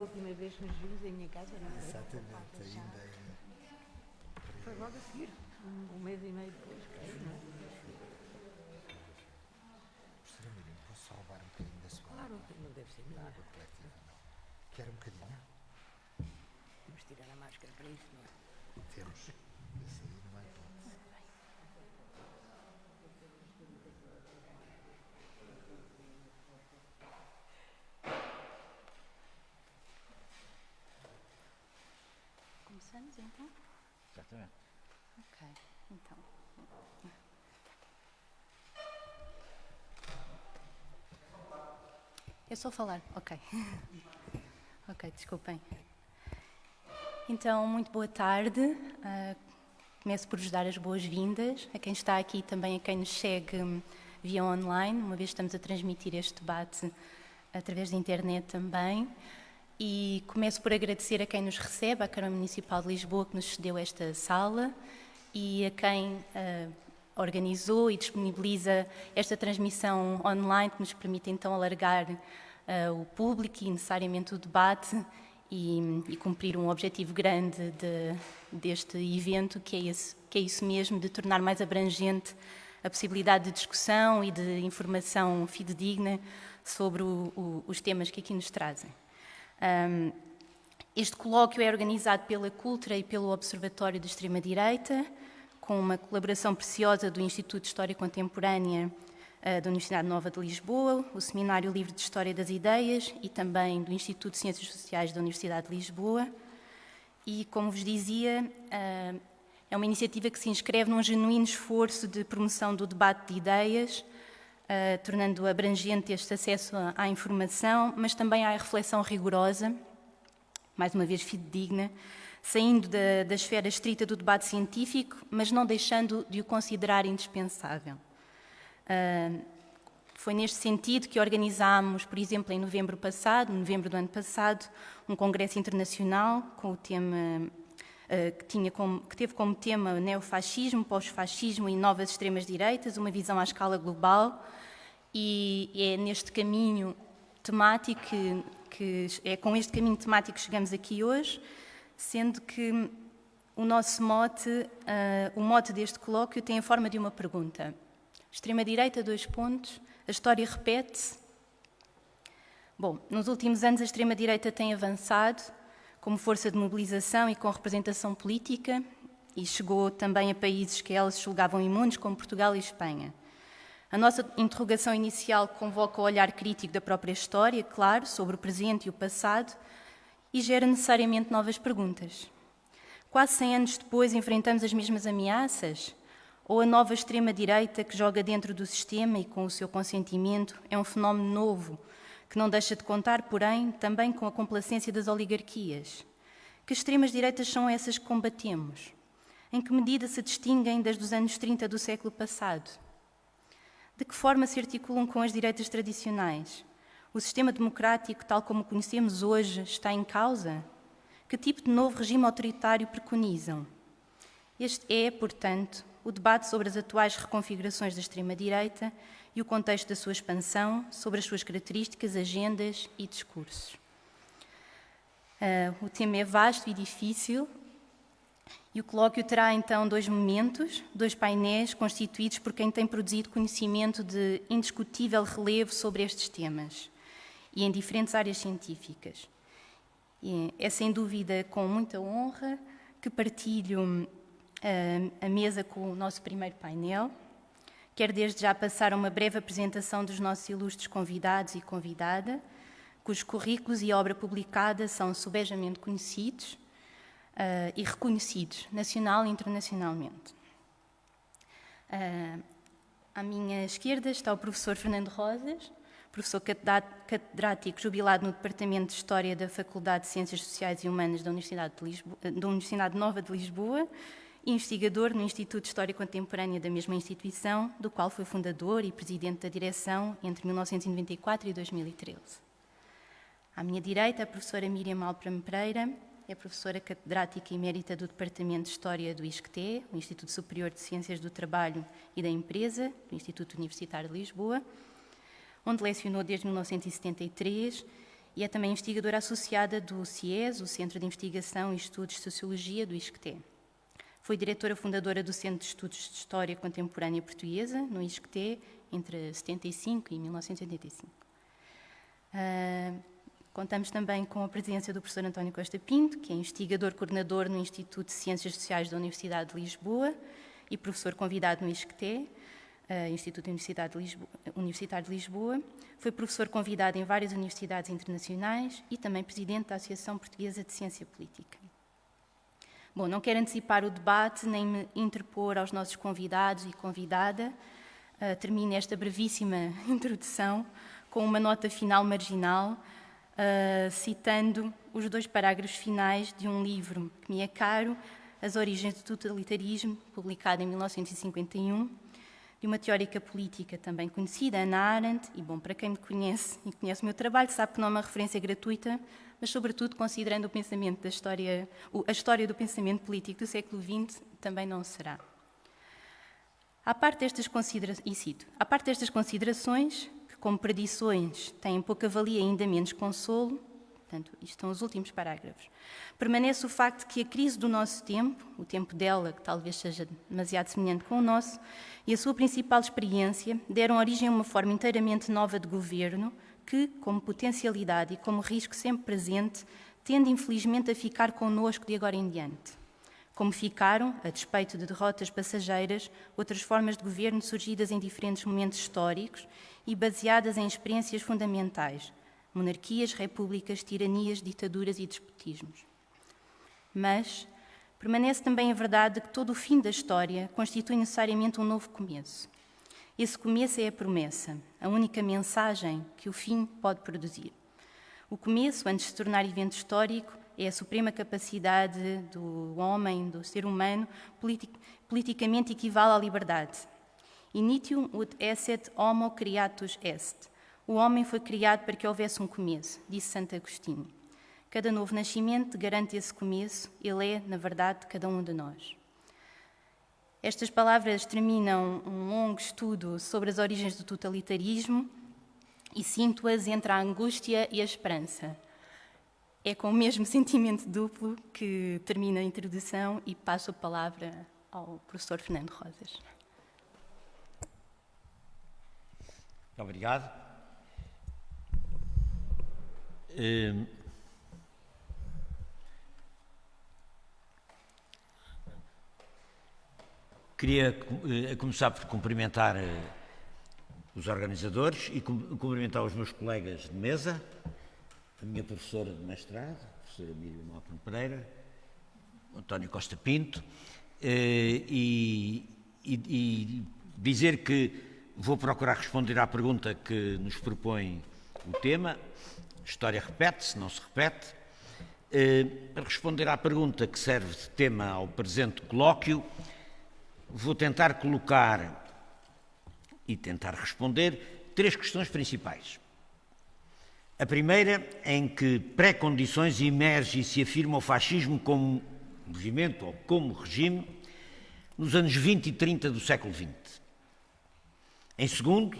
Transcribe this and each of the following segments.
A última vez que nos vimos em minha casa, não? Exatamente, ainda é. Foi logo a seguir, um, um mês e meio depois, creio, não é? Professora Miriam, posso só roubar um bocadinho da sua Claro, água? não deve ser Da melhor. água coletiva, não. Quer um bocadinho? Temos de tirar a máscara para isso, não é? Temos. Esse aí não é hipótese. Então? Exatamente. Ok, então. É só falar, ok. ok, desculpem. Então, muito boa tarde. Ah, começo por vos dar as boas-vindas a quem está aqui e também a quem nos segue hum, via online, uma vez que estamos a transmitir este debate através da internet também. E começo por agradecer a quem nos recebe, à Câmara Municipal de Lisboa, que nos cedeu esta sala, e a quem ah, organizou e disponibiliza esta transmissão online, que nos permite então alargar ah, o público e necessariamente o debate e, e cumprir um objetivo grande de- deste evento, que é, esse, que é isso mesmo, de tornar mais abrangente a possibilidade de discussão e de informação fidedigna sobre o- o- os temas que aqui nos trazem. Ahm, este colóquio é organizado pela Cultura e pelo Observatório de Extrema-Direita, com uma colaboração preciosa do Instituto de História Contemporânea ah, da Universidade Nova de Lisboa, o Seminário Livre de História das Ideias e também do Instituto de Ciências Sociais da Universidade de Lisboa. E, como vos dizia, ah, é uma iniciativa que se inscreve num genuíno esforço de promoção do debate de ideias, ah, tornando abrangente este acesso à- informação, mas também à reflexão rigorosa, mais uma vez fidedigna, saindo da, da esfera estrita do debate científico, mas não deixando de o considerar indispensável. Ah, foi neste sentido que organizámos, por exemplo, em novembro passado, novembro do ano passado, um congresso internacional com o tema ah, que, tinha como- que teve como tema neofascismo, pós-fascismo e novas extremas-direitas, uma visão à escala global, e é neste caminho temático que, que é com este caminho temático que chegamos aqui hoje, sendo que o nosso mote, ah, o mote deste colóquio tem a forma de uma pergunta. Extrema-direita, dois pontos, a história repete-se. Bom, nos últimos anos a extrema-direita tem avançado como força de mobilização e com representação política e chegou também a países que elas julgavam imunes, como Portugal e Espanha. A nossa interrogação inicial convoca o olhar crítico da própria história, claro, sobre o presente e o passado, e gera necessariamente novas perguntas. Quase 100 anos depois enfrentamos as mesmas ameaças? Ou a nova extrema-direita que joga dentro do sistema e com o seu consentimento é um fenómeno novo, que não deixa de contar, porém, também com a complacência das oligarquias? Que extremas-direitas são essas que combatemos? Em que medida se distinguem das dos anos 30 do século passado? De que forma se articulam com as direitas tradicionais? O sistema democrático, tal como o conhecemos hoje, está em causa? Que tipo de novo regime autoritário preconizam? Este é, portanto, o debate sobre as atuais reconfigurações da extrema-direita e o contexto da sua expansão, sobre as suas características, agendas e discursos. Ah, o tema é vasto e difícil, e o colóquio terá então dois momentos, dois painéis constituídos por quem tem produzido conhecimento de indiscutível relevo sobre estes temas e em diferentes áreas científicas. E é sem dúvida com muita honra que partilho ah, a mesa com o nosso primeiro painel. Quero desde já passar uma breve apresentação dos nossos ilustres convidados e convidada, cujos currículos e obra publicada são subejamente conhecidos ah, e reconhecidos, nacional e internacionalmente. Ah, à minha esquerda está o professor Fernando Rosas, professor catedrá- catedrático jubilado no Departamento de História da Faculdade de Ciências Sociais e Humanas da Universidade, de Lisboa- da Universidade Nova de Lisboa investigador no Instituto de História Contemporânea da mesma instituição, do qual foi fundador e presidente da direção entre 1994 e 2013. À minha direita, a professora Miriam Alpram Pereira, é professora catedrática emérita do Departamento de História do ISCTE, o Instituto Superior de Ciências do Trabalho e da Empresa, do Instituto Universitário de Lisboa, onde lecionou desde 1973 e é também investigadora associada do CIES, o Centro de Investigação e Estudos de Sociologia do ISCTE. Foi diretora fundadora do Centro de Estudos de História Contemporânea Portuguesa, no ISCTE, entre 75 e 1985. Uh, contamos também com a presença do professor António Costa Pinto, que é investigador coordenador no Instituto de Ciências Sociais da Universidade de Lisboa e professor convidado no ISCTE, uh, Instituto Universidade de Lisboa, Universitário de Lisboa. Foi professor convidado em várias universidades internacionais e também presidente da Associação Portuguesa de Ciência Política. Bom, não quero antecipar o debate nem me interpor aos nossos convidados e convidada. Uh, termino esta brevíssima introdução com uma nota final marginal, uh, citando os dois parágrafos finais de um livro que me é caro, As Origens do Totalitarismo, publicado em 1951, de uma teórica política também conhecida, Ana Arendt, e bom, para quem me conhece e conhece o meu trabalho, sabe que não é uma referência gratuita, mas sobretudo considerando o pensamento da história, a história do pensamento político do século XX, também não será. À parte destas considerações, e cito, à parte destas considerações, como predições têm pouca valia e ainda menos consolo, portanto, isto são os últimos parágrafos, permanece o facto de que a crise do nosso tempo, o tempo dela, que talvez seja demasiado semelhante com o nosso, e a sua principal experiência deram origem a uma forma inteiramente nova de governo, que, como potencialidade e como risco sempre presente, tende infelizmente a ficar connosco de agora em diante. Como ficaram, a despeito de derrotas passageiras, outras formas de governo surgidas em diferentes momentos históricos e baseadas em experiências fundamentais: monarquias, repúblicas, tiranias, ditaduras e despotismos. Mas permanece também a verdade de que todo o fim da história constitui necessariamente um novo começo. Esse começo é a promessa, a única mensagem que o fim pode produzir. O começo, antes de se tornar evento histórico, é a suprema capacidade do homem, do ser humano, politic, politicamente equivale à liberdade. Initium ut esset homo creatus est. O homem foi criado para que houvesse um começo, disse Santo Agostinho. Cada novo nascimento garante esse começo, ele é, na verdade, cada um de nós. Estas palavras terminam um longo estudo sobre as origens do totalitarismo e sinto-as entre a angústia e a esperança. É com o mesmo sentimento duplo que termino a introdução e passo a palavra ao professor Fernando Rosas. Obrigado. Hum, Queria eh, começar por cumprimentar eh, os organizadores e cumprimentar os meus colegas de mesa, a minha professora de mestrado, a professora Miriam Malcolm Pereira, António Costa Pinto, eh, e, e, e dizer que vou procurar responder à pergunta que nos propõe o tema. História repete-se, não se repete. Para responder à pergunta que serve de tema ao presente colóquio, vou tentar colocar e tentar responder três questões principais. A primeira, em que pré-condições emerge e se afirma o fascismo como movimento ou como regime nos anos 20 e 30 do século XX. Em segundo,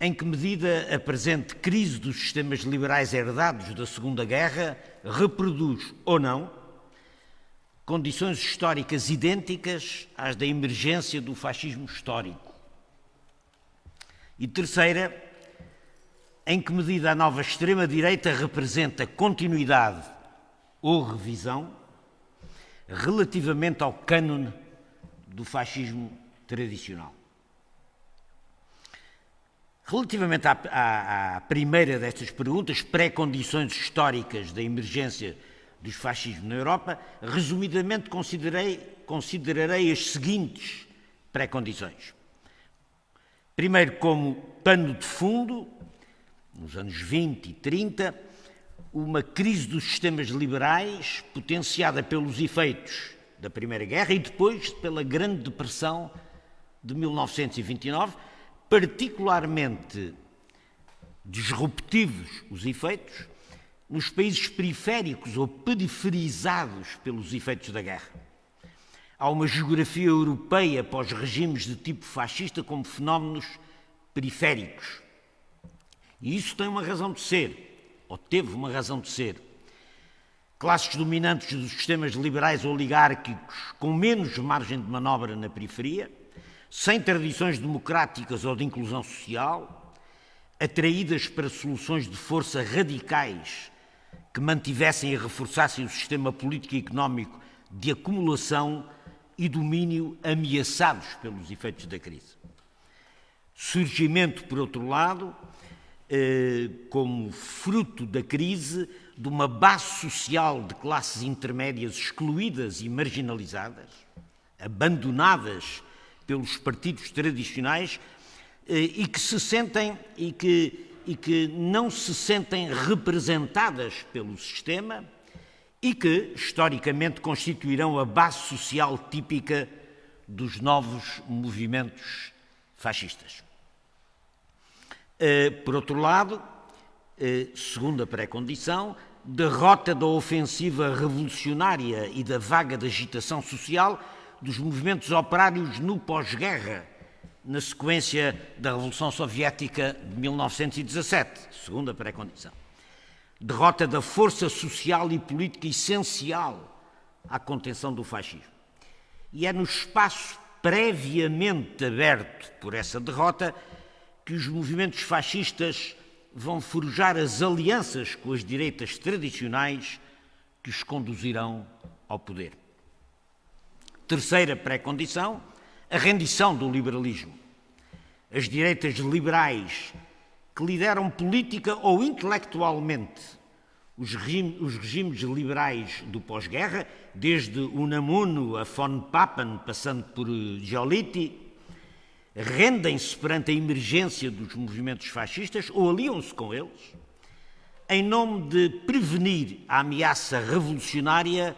em que medida a presente crise dos sistemas liberais herdados da Segunda Guerra reproduz ou não condições históricas idênticas às da emergência do fascismo histórico. E terceira, em que medida a nova extrema-direita representa continuidade ou revisão relativamente ao cânone do fascismo tradicional. Relativamente à, à, à primeira destas perguntas, pré-condições históricas da emergência dos fascismos na Europa, resumidamente considerei, considerarei as seguintes pré-condições. Primeiro, como pano de fundo, nos anos 20 e 30, uma crise dos sistemas liberais potenciada pelos efeitos da Primeira Guerra e depois pela Grande Depressão de 1929, particularmente disruptivos os efeitos, nos países periféricos ou periferizados pelos efeitos da guerra. Há uma geografia europeia pós regimes de tipo fascista como fenómenos periféricos. E isso tem uma razão de ser. ou teve uma razão de ser. Classes dominantes dos sistemas liberais oligárquicos com menos margem de manobra na periferia, sem tradições democráticas ou de inclusão social, atraídas para soluções de força radicais que mantivessem e reforçassem o sistema político e económico de acumulação e domínio ameaçados pelos efeitos da crise. Surgimento, por outro lado, eh, como fruto da crise, de uma base social de classes intermédias excluídas e marginalizadas, abandonadas pelos partidos tradicionais eh, e que se sentem e que, e que não se sentem representadas pelo sistema e que, historicamente, constituirão a base social típica dos novos movimentos fascistas. Eh, por outro lado, eh, segunda pré-condição, derrota da ofensiva revolucionária e da vaga de agitação social dos movimentos operários no pós-guerra, na sequência da Revolução Soviética de 1917, segunda pré-condição. Derrota da força social e política essencial à contenção do fascismo. E é no espaço previamente aberto por essa derrota que os movimentos fascistas vão forjar as alianças com as direitas tradicionais que os conduzirão ao poder. Terceira pré-condição, a rendição do liberalismo. As direitas liberais que lideram política ou intelectualmente os, regime, os regimes liberais do pós-guerra, desde Unamuno a von Papen, passando por Giolitti, rendem-se perante a emergência dos movimentos fascistas ou aliam-se com eles, em nome de prevenir a ameaça revolucionária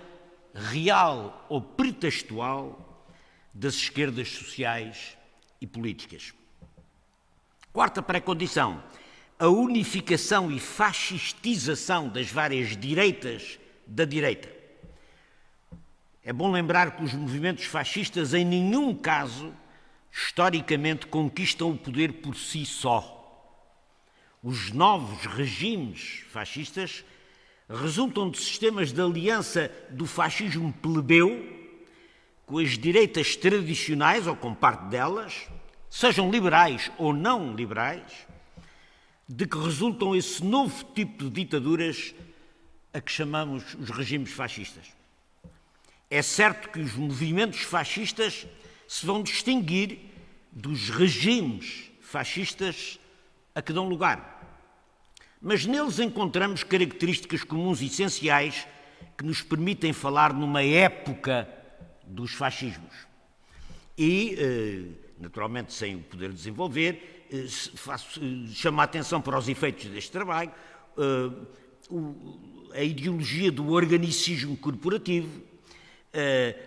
real ou pretextual das esquerdas sociais e políticas. Quarta pré-condição, a unificação e fascistização das várias direitas da direita. É bom lembrar que os movimentos fascistas em nenhum caso historicamente conquistam o poder por si só. Os novos regimes fascistas resultam de sistemas de aliança do fascismo plebeu com as direitas tradicionais ou com parte delas, sejam liberais ou não liberais, de que resultam esse novo tipo de ditaduras a que chamamos os regimes fascistas. É certo que os movimentos fascistas se vão distinguir dos regimes fascistas a que dão lugar. Mas neles encontramos características comuns essenciais que nos permitem falar numa época dos fascismos. E, eh, naturalmente, sem o poder desenvolver, eh, faço, eh, chamo a atenção para os efeitos deste trabalho, a ideologia do organicismo corporativo,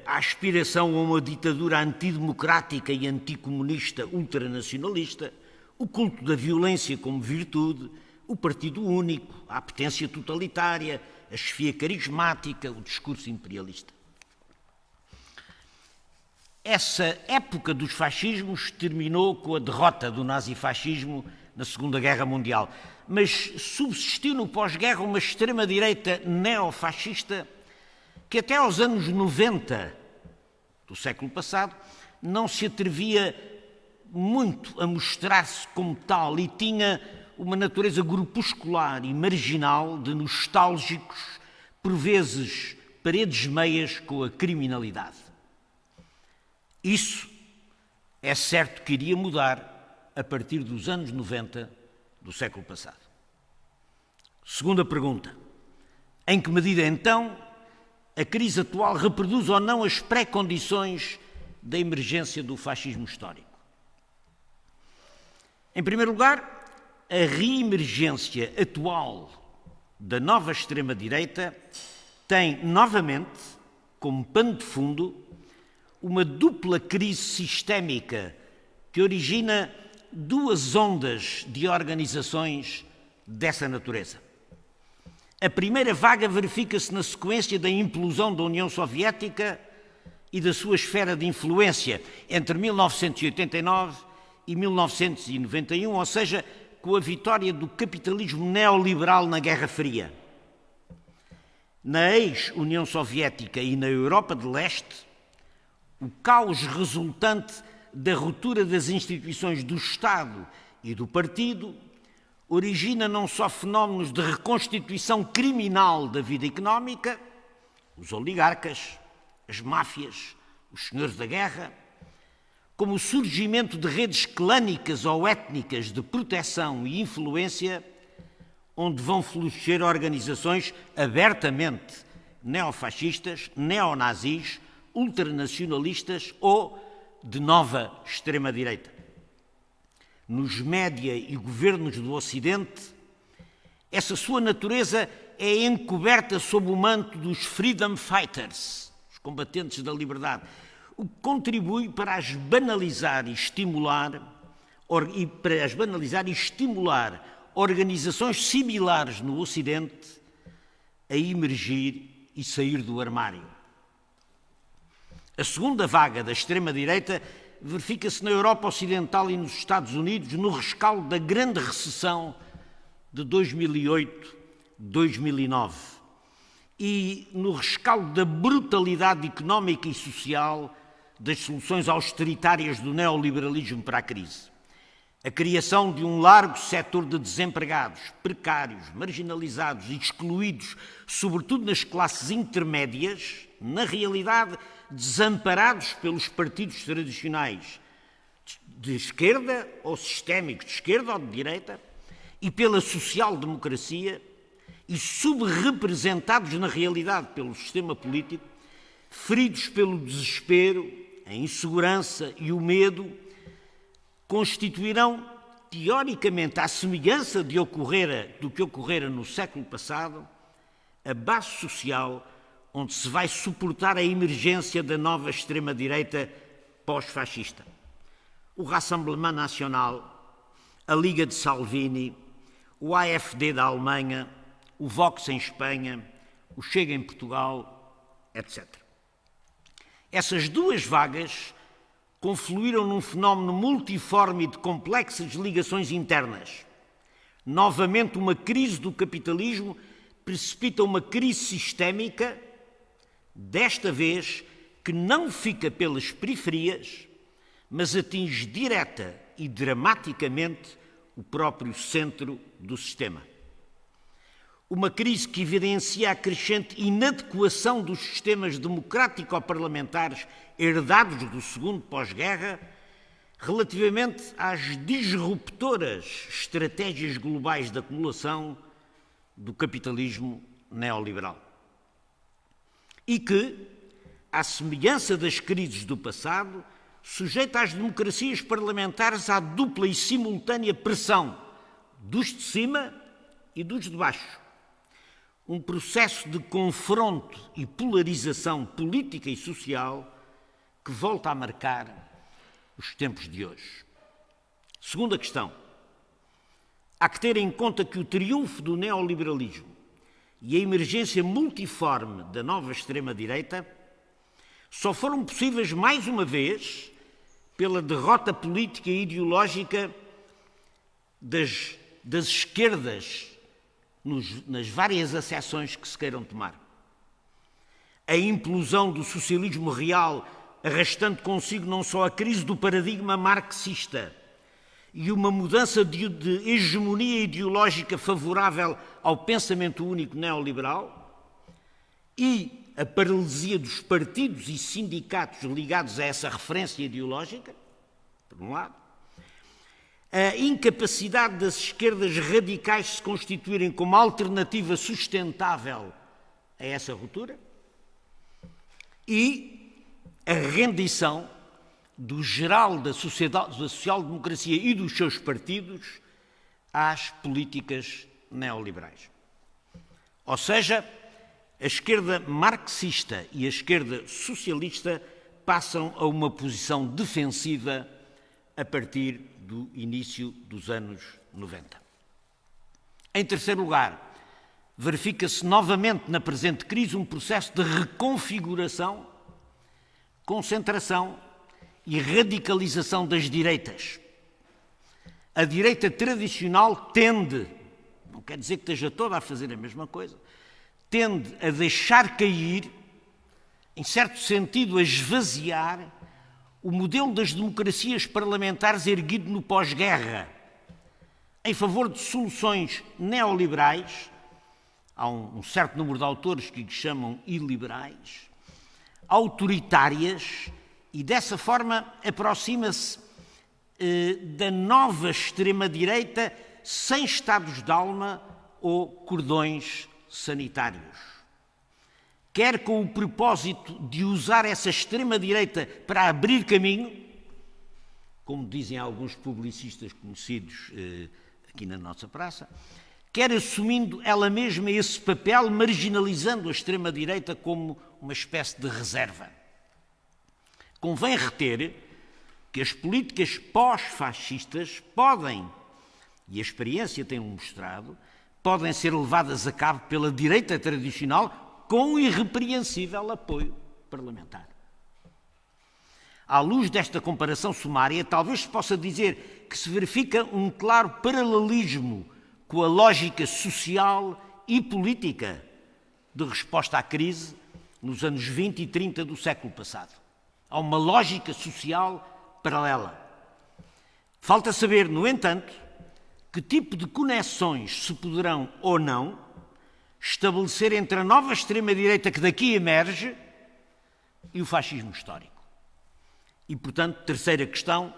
a aspiração a uma ditadura antidemocrática e anticomunista ultranacionalista, o culto da violência como virtude, o partido único, a apetência totalitária, a chefia carismática, o discurso imperialista. Essa época dos fascismos terminou com a derrota do nazifascismo na Segunda Guerra Mundial, mas subsistiu no pós-guerra uma extrema-direita neofascista que até aos anos 90 do século passado não se atrevia muito a mostrar-se como tal e tinha uma natureza grupuscular e marginal de nostálgicos, por vezes paredes meias com a criminalidade. Isso é certo que iria mudar a partir dos anos 90 do século passado. Segunda pergunta: em que medida então a crise atual reproduz ou não as pré-condições da emergência do fascismo histórico. Em primeiro lugar, a reemergência atual da nova extrema-direita tem novamente, como pano de fundo, uma dupla crise sistémica que origina duas ondas de organizações dessa natureza. A primeira vaga verifica-se na sequência da implosão da União Soviética e da sua esfera de influência entre 1989 e 1991, ou seja, com a vitória do capitalismo neoliberal na Guerra Fria. Na ex-União Soviética e na Europa de Leste, o caos resultante da ruptura das instituições do Estado e do partido origina não só fenómenos de reconstituição criminal da vida económica, os oligarcas, as máfias, os senhores da guerra, como o surgimento de redes clânicas ou étnicas de proteção e influência, onde vão florescer organizações abertamente neofascistas, neonazis, ultranacionalistas ou de nova extrema-direita. Nos média e governos do Ocidente, essa sua natureza é encoberta sob o manto dos freedom fighters, os combatentes da liberdade, o que contribui para as banalizar e estimular e para as banalizar e estimular organizações similares no Ocidente a emergir e sair do armário. A segunda vaga da extrema-direita verifica-se na Europa Ocidental e nos Estados Unidos no rescaldo da grande recessão de 2008-2009 e no rescaldo da brutalidade económica e social das soluções austeritárias do neoliberalismo para a crise. A criação de um largo setor de desempregados, precários, marginalizados e excluídos, sobretudo nas classes intermédias, na realidade desamparados pelos partidos tradicionais de esquerda ou sistémicos, de esquerda ou de direita, e pela social-democracia, e subrepresentados na realidade pelo sistema político, feridos pelo desespero, a insegurança e o medo, constituirão, teoricamente, à semelhança de ocorrera, do que ocorrera no século passado, a base social onde se vai suportar a emergência da nova extrema-direita pós-fascista. O Rassemblement Nacional, a Liga de Salvini, o AFD da Alemanha, o Vox em Espanha, o Chega em Portugal, etc. Essas duas vagas confluíram num fenómeno multiforme de complexas ligações internas. Novamente, uma crise do capitalismo precipita uma crise sistémica desta vez que não fica pelas periferias, mas atinge direta e dramaticamente o próprio centro do sistema. Uma crise que evidencia a crescente inadequação dos sistemas democrático-parlamentares herdados do segundo pós-guerra relativamente às disruptoras estratégias globais de acumulação do capitalismo neoliberal e que, à semelhança das crises do passado, sujeita as democracias parlamentares à dupla e simultânea pressão dos de cima e dos de baixo. Um processo de confronto e polarização política e social que volta a marcar os tempos de hoje. Segunda questão. Há que ter em conta que o triunfo do neoliberalismo e a emergência multiforme da nova extrema-direita só foram possíveis mais uma vez pela derrota política e ideológica das, das esquerdas nos, nas várias acessões que se queiram tomar. A implosão do socialismo real, arrastando consigo não só a crise do paradigma marxista, e uma mudança de, de hegemonia ideológica favorável ao pensamento único neoliberal e a paralisia dos partidos e sindicatos ligados a essa referência ideológica, por um lado, a incapacidade das esquerdas radicais se constituírem como alternativa sustentável a essa ruptura e a rendição do geral da, sociedade, da social-democracia e dos seus partidos às políticas neoliberais. Ou seja, a esquerda marxista e a esquerda socialista passam a uma posição defensiva a partir do início dos anos 90. Em terceiro lugar, verifica-se novamente na presente crise um processo de reconfiguração, concentração e radicalização das direitas. a direita tradicional tende, não quer dizer que esteja toda a fazer a mesma coisa, tende a deixar cair, em certo sentido, a esvaziar o modelo das democracias parlamentares erguido no pós-guerra, em favor de soluções neoliberais. Há um, certo número de autores que lhe chamam iliberais, autoritárias, e dessa forma aproxima-se eh, da nova extrema-direita sem estados de alma ou cordões sanitários. Quer com o propósito de usar essa extrema-direita para abrir caminho, como dizem alguns publicistas conhecidos eh, aqui na nossa praça, quer assumindo ela mesma esse papel, marginalizando a extrema-direita como uma espécie de reserva. Convém reter que as políticas pós-fascistas podem, e a experiência tem mostrado, podem ser levadas a cabo pela direita tradicional com irrepreensível apoio parlamentar. À luz desta comparação sumária, talvez se possa dizer que se verifica um claro paralelismo com a lógica social e política de resposta à crise nos anos 20 e 30 do século passado. Há uma lógica social paralela. Falta saber, no entanto, que tipo de conexões se poderão ou não estabelecer entre a nova extrema-direita que daqui emerge e o fascismo histórico. E, portanto, terceira questão,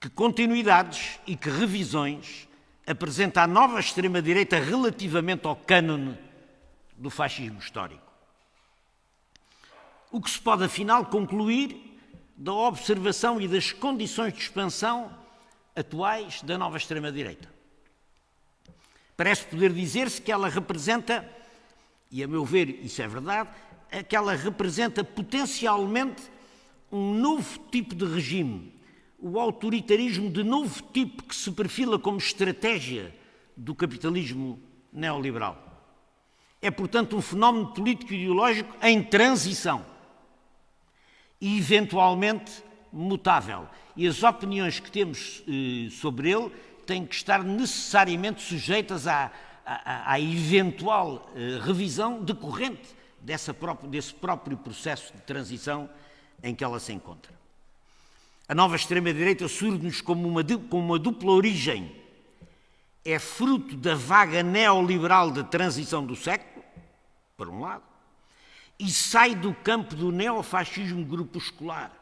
que continuidades e que revisões apresenta a nova extrema-direita relativamente ao cânone do fascismo histórico. O que se pode, afinal, concluir da observação e das condições de expansão atuais da nova extrema-direita. Parece poder dizer-se que ela representa, e a meu ver isso é verdade, é que ela representa potencialmente um novo tipo de regime, o autoritarismo de novo tipo que se perfila como estratégia do capitalismo neoliberal. É, portanto, um fenómeno político e ideológico em transição e eventualmente mutável. E as opiniões que temos eh, sobre ele têm que estar necessariamente sujeitas à, à, à eventual eh, revisão decorrente dessa própria, desse próprio processo de transição em que ela se encontra. A nova extrema-direita surge-nos como uma, com uma dupla origem. É fruto da vaga neoliberal da transição do século, por um lado, e sai do campo do neofascismo grupuscular.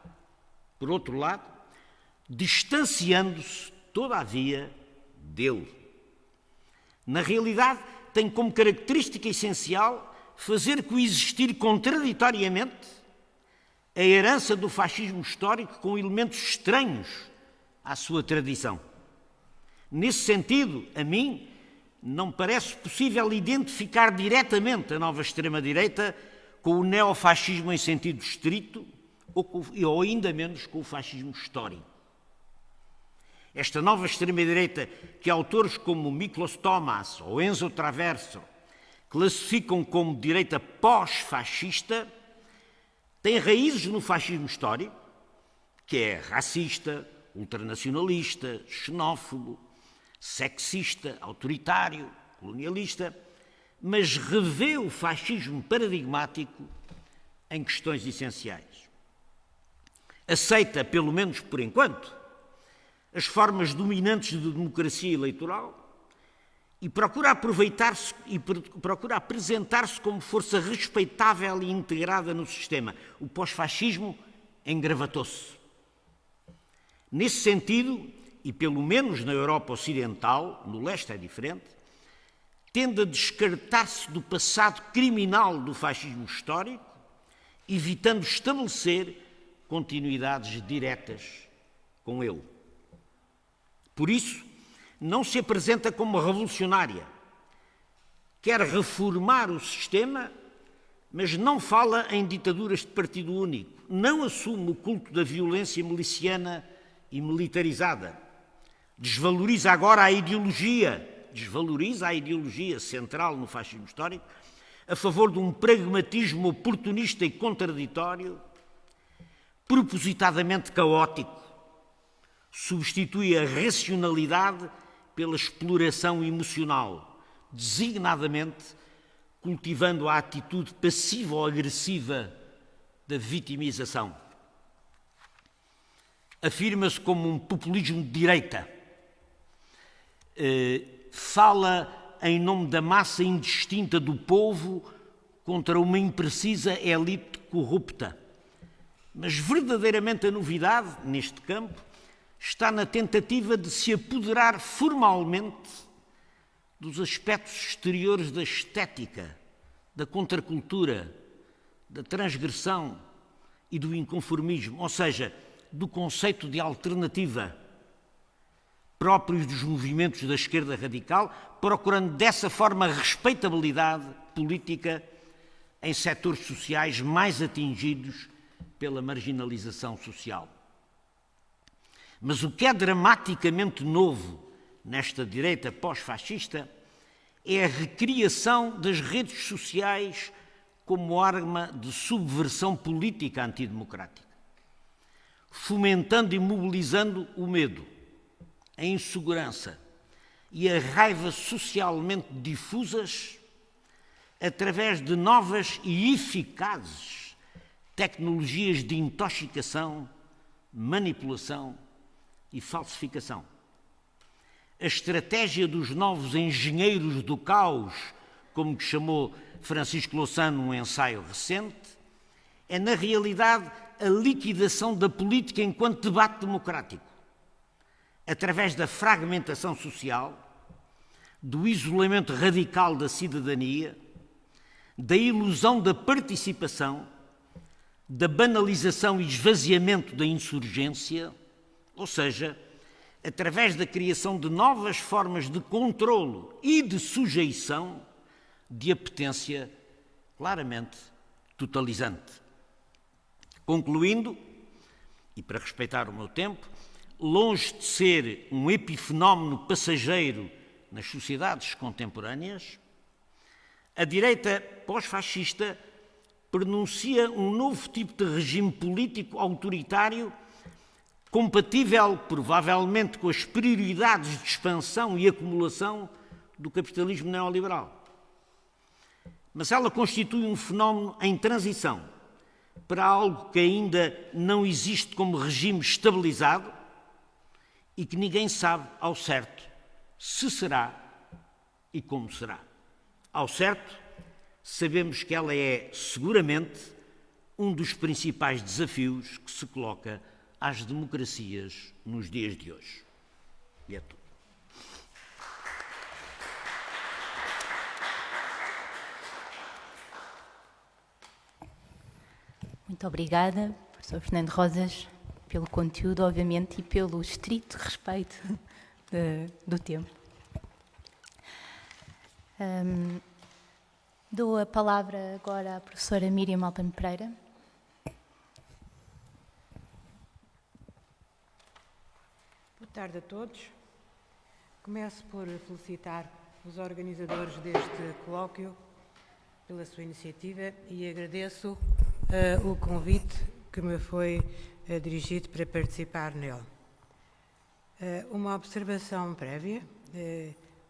Por outro lado, distanciando-se, todavia, dele. Na realidade, tem como característica essencial fazer coexistir contraditoriamente a herança do fascismo histórico com elementos estranhos à sua tradição. Nesse sentido, a mim, não parece possível identificar diretamente a nova extrema-direita com o neofascismo em sentido estrito ou, com, ou ainda menos com o fascismo histórico. Esta nova extrema-direita, que autores como Miklos Thomas ou Enzo Traverso classificam como direita pós-fascista, tem raízes no fascismo histórico, que é racista, ultranacionalista, xenófobo, sexista, autoritário, colonialista mas revê o fascismo paradigmático em questões essenciais. Aceita, pelo menos por enquanto, as formas dominantes de democracia eleitoral e procura aproveitar-se e procura apresentar-se como força respeitável e integrada no sistema. O pós-fascismo engravatou-se. Nesse sentido, e pelo menos na Europa Ocidental, no leste é diferente, tende a descartar-se do passado criminal do fascismo histórico, evitando estabelecer continuidades diretas com ele. Por isso, não se apresenta como revolucionária. Quer reformar o sistema, mas não fala em ditaduras de partido único. Não assume o culto da violência miliciana e militarizada. Desvaloriza agora a ideologia desvaloriza a ideologia central no fascismo histórico, a favor de um pragmatismo oportunista e contraditório, propositadamente caótico, Substitui a racionalidade pela exploração emocional, designadamente cultivando a atitude passiva ou agressiva da vitimização. Afirma-se como um populismo de direita. Eh, fala em nome da massa indistinta do povo contra uma imprecisa elite corrupta. Mas verdadeiramente a novidade neste campo está na tentativa de se apoderar formalmente dos aspectos exteriores da estética, da contracultura, da transgressão e do inconformismo, ou seja, do conceito de alternativa próprios dos movimentos da esquerda radical, procurando dessa forma respeitabilidade política em setores sociais mais atingidos pela marginalização social. Mas o que é dramaticamente novo nesta direita pós-fascista é a recriação das redes sociais como arma de subversão política antidemocrática, fomentando e mobilizando o medo, a insegurança e a raiva socialmente difusas através de novas e eficazes tecnologias de intoxicação, manipulação e falsificação. A estratégia dos novos engenheiros do caos, como chamou Francisco Louçano num ensaio recente, é na realidade a liquidação da política enquanto debate democrático, através da fragmentação social, do isolamento radical da cidadania, da ilusão da participação, da banalização e esvaziamento da insurgência, ou seja, através da criação de novas formas de controlo e de sujeição de apetência claramente totalizante. Concluindo, e para respeitar o meu tempo, longe de ser um epifenómeno passageiro nas sociedades contemporâneas, a direita pós-fascista pronuncia um novo tipo de regime político autoritário compatível, provavelmente, com as prioridades de expansão e acumulação do capitalismo neoliberal. Mas ela constitui um fenómeno em transição para algo que ainda não existe como regime estabilizado e que ninguém sabe ao certo se será e como será. Ao certo, sabemos que ela é seguramente um dos principais desafios que se coloca às democracias nos dias de hoje. E é tudo. Muito obrigada, professor Fernando Rosas, pelo conteúdo, obviamente, e pelo estrito respeito de, do tempo. Um, dou a palavra agora à professora Miriam Alpan Pereira. Tarde a todos. Começo por felicitar os organizadores deste colóquio pela sua iniciativa e agradeço uh, o convite que me foi uh, dirigido para participar nele. Uh, uma observação prévia,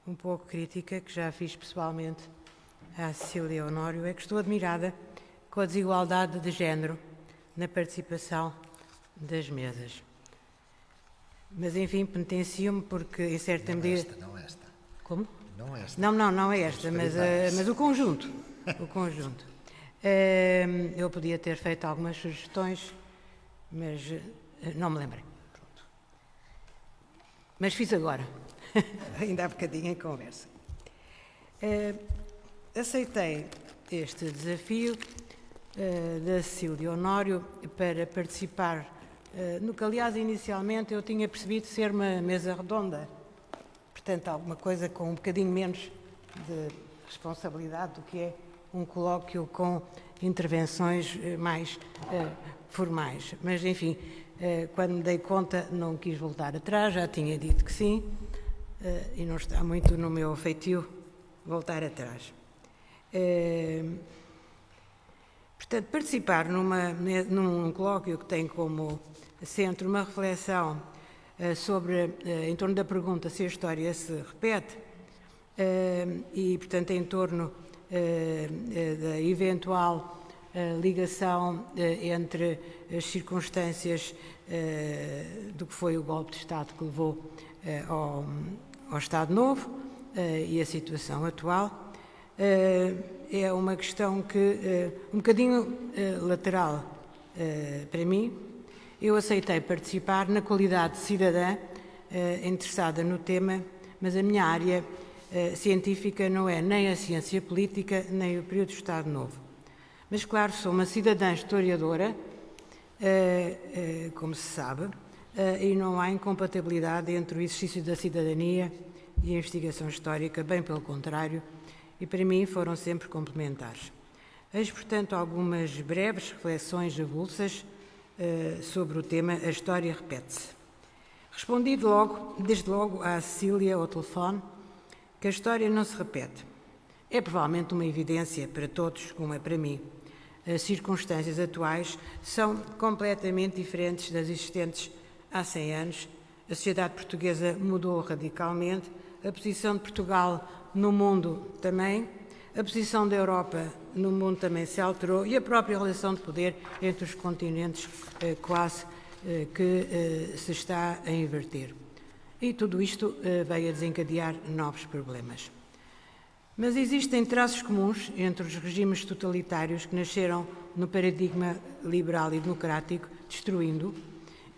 um pouco crítica, que já fiz pessoalmente à Cecília Honório, é que estou admirada com a desigualdade de género na participação das mesas. Mas, enfim, penitencio-me porque, em certa não medida... Esta, não esta. Como? Não esta. Não, não, não é esta, mas, uh, mas o conjunto. O conjunto. Uh, eu podia ter feito algumas sugestões, mas uh, não me lembrei. Pronto. Mas fiz agora, ainda há bocadinho em conversa. aceitei este desafio da Cecília Honório para participar no que, aliás, inicialmente eu tinha percebido ser uma mesa redonda. Portanto, alguma coisa com um bocadinho menos de responsabilidade do que é um colóquio com intervenções eh, mais uh, formais. Mas, enfim, uh, quando me dei conta, não quis voltar atrás, já tinha dito que sim, uh, e não está muito no meu feitio voltar atrás. Portanto, participar numa, num colóquio que tem como centro uma reflexão eh, sobre, eh, em torno da pergunta se a história se repete, eh, e, portanto, em torno da eventual ligação entre as circunstâncias do que foi o golpe de Estado que levou ao, ao Estado Novo e a situação atual. É uma questão que, um bocadinho lateral para mim, eu aceitei participar na qualidade de cidadã eh, interessada no tema, mas a minha área eh, científica não é nem a ciência política, nem o período de Estado Novo. Mas, claro, sou uma cidadã historiadora, eh, como se sabe, e não há incompatibilidade entre o exercício da cidadania e a investigação histórica, bem pelo contrário, e para mim foram sempre complementares. Eis, portanto, algumas breves reflexões avulsas uh, sobre o tema A História Repete-se. Respondi logo, desde logo à Cecília ao telefone que a história não se repete. É provavelmente uma evidência para todos, como é para mim. As circunstâncias atuais são completamente diferentes das existentes há 100 anos. A sociedade portuguesa mudou radicalmente, a posição de Portugal no mundo também, a posição da Europa no mundo também se alterou e a própria relação de poder entre os continentes eh, quase eh, que eh, se está a inverter. E tudo isto veio a desencadear novos problemas. Mas existem traços comuns entre os regimes totalitários que nasceram no paradigma liberal e democrático, destruindo,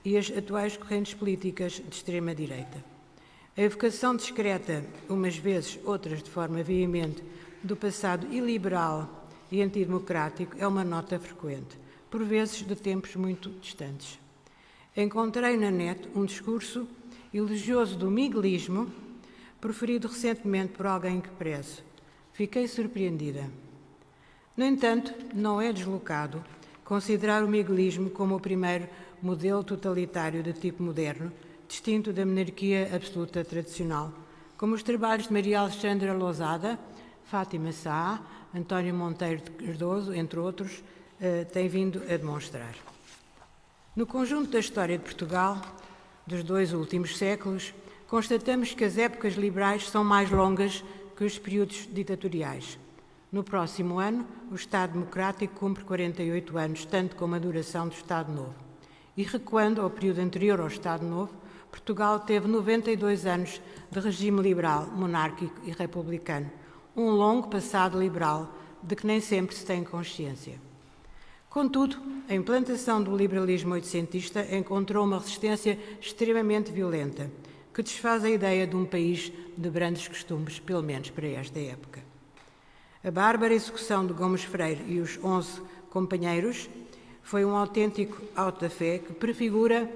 e as atuais correntes políticas de extrema-direita. A evocação discreta, umas vezes, outras de forma veemente, do passado iliberal e antidemocrático é uma nota frequente, por vezes de tempos muito distantes. Encontrei na net um discurso elogioso do miguelismo, proferido recentemente por alguém que prezo. Fiquei surpreendida. No entanto, não é deslocado considerar o miguelismo como o primeiro modelo totalitário de tipo moderno, distinto da monarquia absoluta tradicional, como os trabalhos de Maria Alexandra Lousada Fátima Sá, António Monteiro de Cardoso, entre outros, eh, têm vindo a demonstrar. No conjunto da história de Portugal, dos dois últimos séculos, constatamos que as épocas liberais são mais longas que os períodos ditatoriais. No próximo ano, o Estado Democrático cumpre 48 anos, tanto como a duração do Estado Novo. E recuando ao período anterior ao Estado Novo, Portugal teve 92 anos de regime liberal, monárquico e republicano, um longo passado liberal de que nem sempre se tem consciência. Contudo, a implantação do liberalismo oitocentista encontrou uma resistência extremamente violenta, que desfaz a ideia de um país de grandes costumes, pelo menos para esta época. A bárbara execução de Gomes Freire e os onze companheiros foi um autêntico auto da fé que prefigura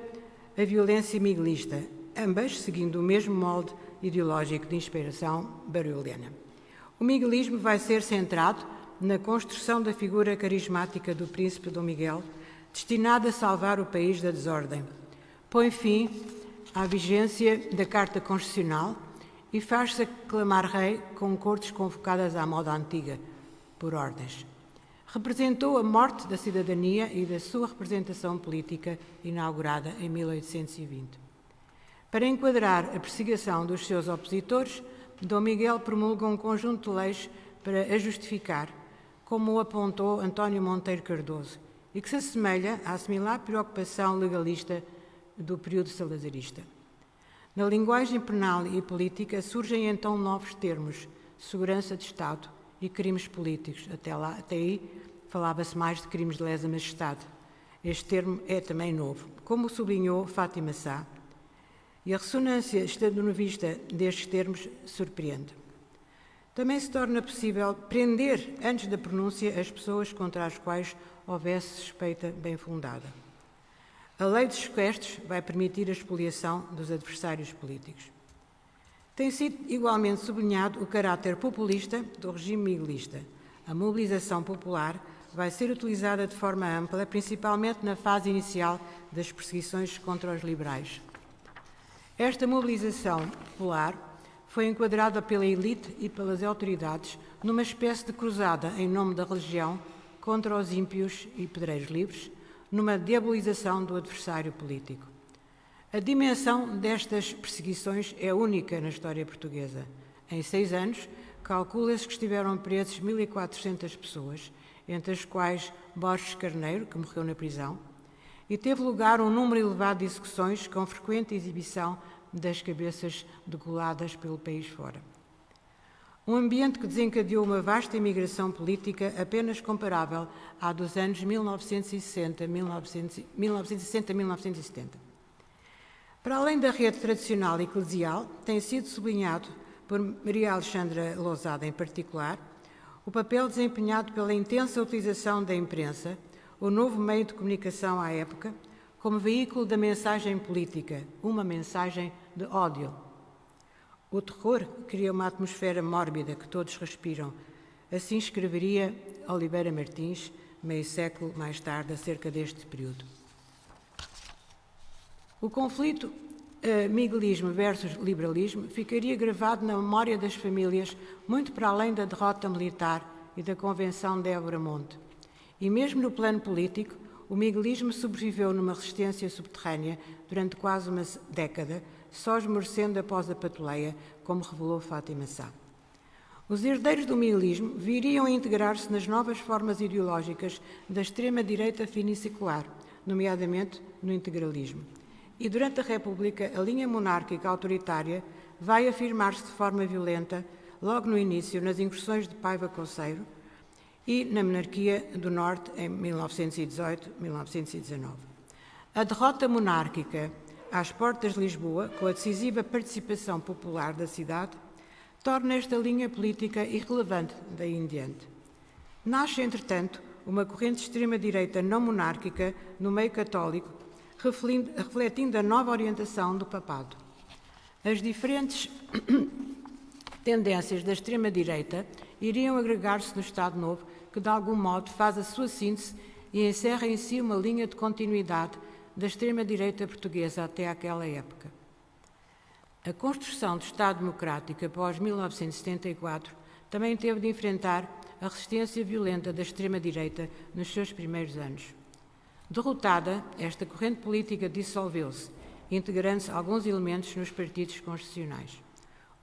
a violência miguelista, ambas seguindo o mesmo molde ideológico de inspiração barulhena. O miguelismo vai ser centrado na construção da figura carismática do príncipe Dom Miguel, destinada a salvar o país da desordem. Põe fim à vigência da Carta Constitucional e faz-se aclamar rei com cortes convocadas à moda antiga, por ordens. Representou a morte da cidadania e da sua representação política inaugurada em 1820. Para enquadrar a perseguição dos seus opositores, Dom Miguel promulga um conjunto de leis para a justificar, como o apontou António Monteiro Cardoso, e que se assemelha à similar preocupação legalista do período salazarista. Na linguagem penal e política surgem então novos termos, segurança de Estado e crimes políticos. Até, lá, até aí falava-se mais de crimes de lesa majestade. Este termo é também novo, como sublinhou Fátima Sá, e a ressonância estando-vista destes termos surpreende. Também se torna possível prender, antes da pronúncia, as pessoas contra as quais houvesse suspeita bem fundada. A lei dos sequestros vai permitir a expoliação dos adversários políticos. Tem sido igualmente sublinhado o caráter populista do regime miguelista. A mobilização popular vai ser utilizada de forma ampla, principalmente na fase inicial das perseguições contra os liberais. Esta mobilização popular foi enquadrada pela elite e pelas autoridades numa espécie de cruzada em nome da religião contra os ímpios e pedreiros livres, numa diabolização do adversário político. A dimensão destas perseguições é única na história portuguesa. Em seis anos, calcula-se que estiveram presos 1.400 pessoas, entre as quais Borges Carneiro, que morreu na prisão, e teve lugar um número elevado de execuções com frequente exibição das cabeças degoladas pelo país fora. Um ambiente que desencadeou uma vasta imigração política apenas comparável à dos anos 1960-1970. Para além da rede tradicional eclesial, tem sido sublinhado por Maria Alexandra Lousada em particular, o papel desempenhado pela intensa utilização da imprensa, o novo meio de comunicação à época, como veículo da mensagem política, uma mensagem de ódio. O terror cria uma atmosfera mórbida que todos respiram. Assim escreveria Oliveira Martins, meio século mais tarde, acerca deste período. O conflito uh, miguelismo versus liberalismo ficaria gravado na memória das famílias muito para além da derrota militar e da Convenção de Évora Monte. E mesmo no plano político, o miguelismo sobreviveu numa resistência subterrânea durante quase uma década, só esmorecendo após a patuleia, como revelou Fátima Sá. Os herdeiros do miguelismo viriam a integrar-se nas novas formas ideológicas da extrema-direita finisecular, nomeadamente no integralismo. E durante a República, a linha monárquica autoritária vai afirmar-se de forma violenta, logo no início, nas incursões de Paiva Conceiro e na monarquia do Norte em 1918-1919. A derrota monárquica às portas de Lisboa, com a decisiva participação popular da cidade, torna esta linha política irrelevante daí em diante. Nasce, entretanto, uma corrente de extrema-direita não monárquica no meio católico refletindo a nova orientação do papado. As diferentes tendências da extrema-direita iriam agregar-se no Estado Novo, que de algum modo faz a sua síntese e encerra em si uma linha de continuidade da extrema-direita portuguesa até aquela época. A construção do Estado Democrático após 1974 também teve de enfrentar a resistência violenta da extrema-direita nos seus primeiros anos. Derrotada, esta corrente política dissolveu-se, integrando-se alguns elementos nos partidos constitucionais.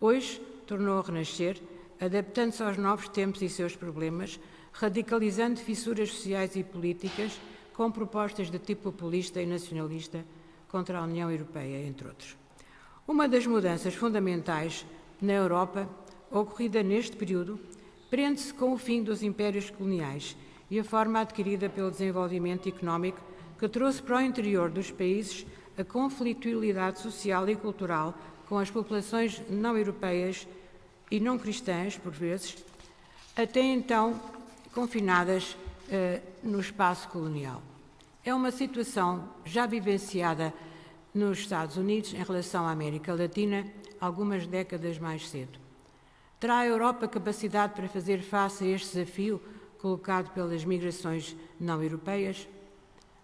Hoje tornou a renascer, adaptando-se aos novos tempos e seus problemas, radicalizando fissuras sociais e políticas com propostas de tipo populista e nacionalista contra a União Europeia, entre outros. Uma das mudanças fundamentais na Europa, ocorrida neste período, prende-se com o fim dos impérios coloniais e a forma adquirida pelo desenvolvimento económico que trouxe para o interior dos países a conflitualidade social e cultural com as populações não europeias e não cristãs, por vezes, até então confinadas eh, no espaço colonial. É uma situação já vivenciada nos Estados Unidos em relação à América Latina algumas décadas mais cedo. Terá a Europa capacidade para fazer face a este desafio colocado pelas migrações não europeias?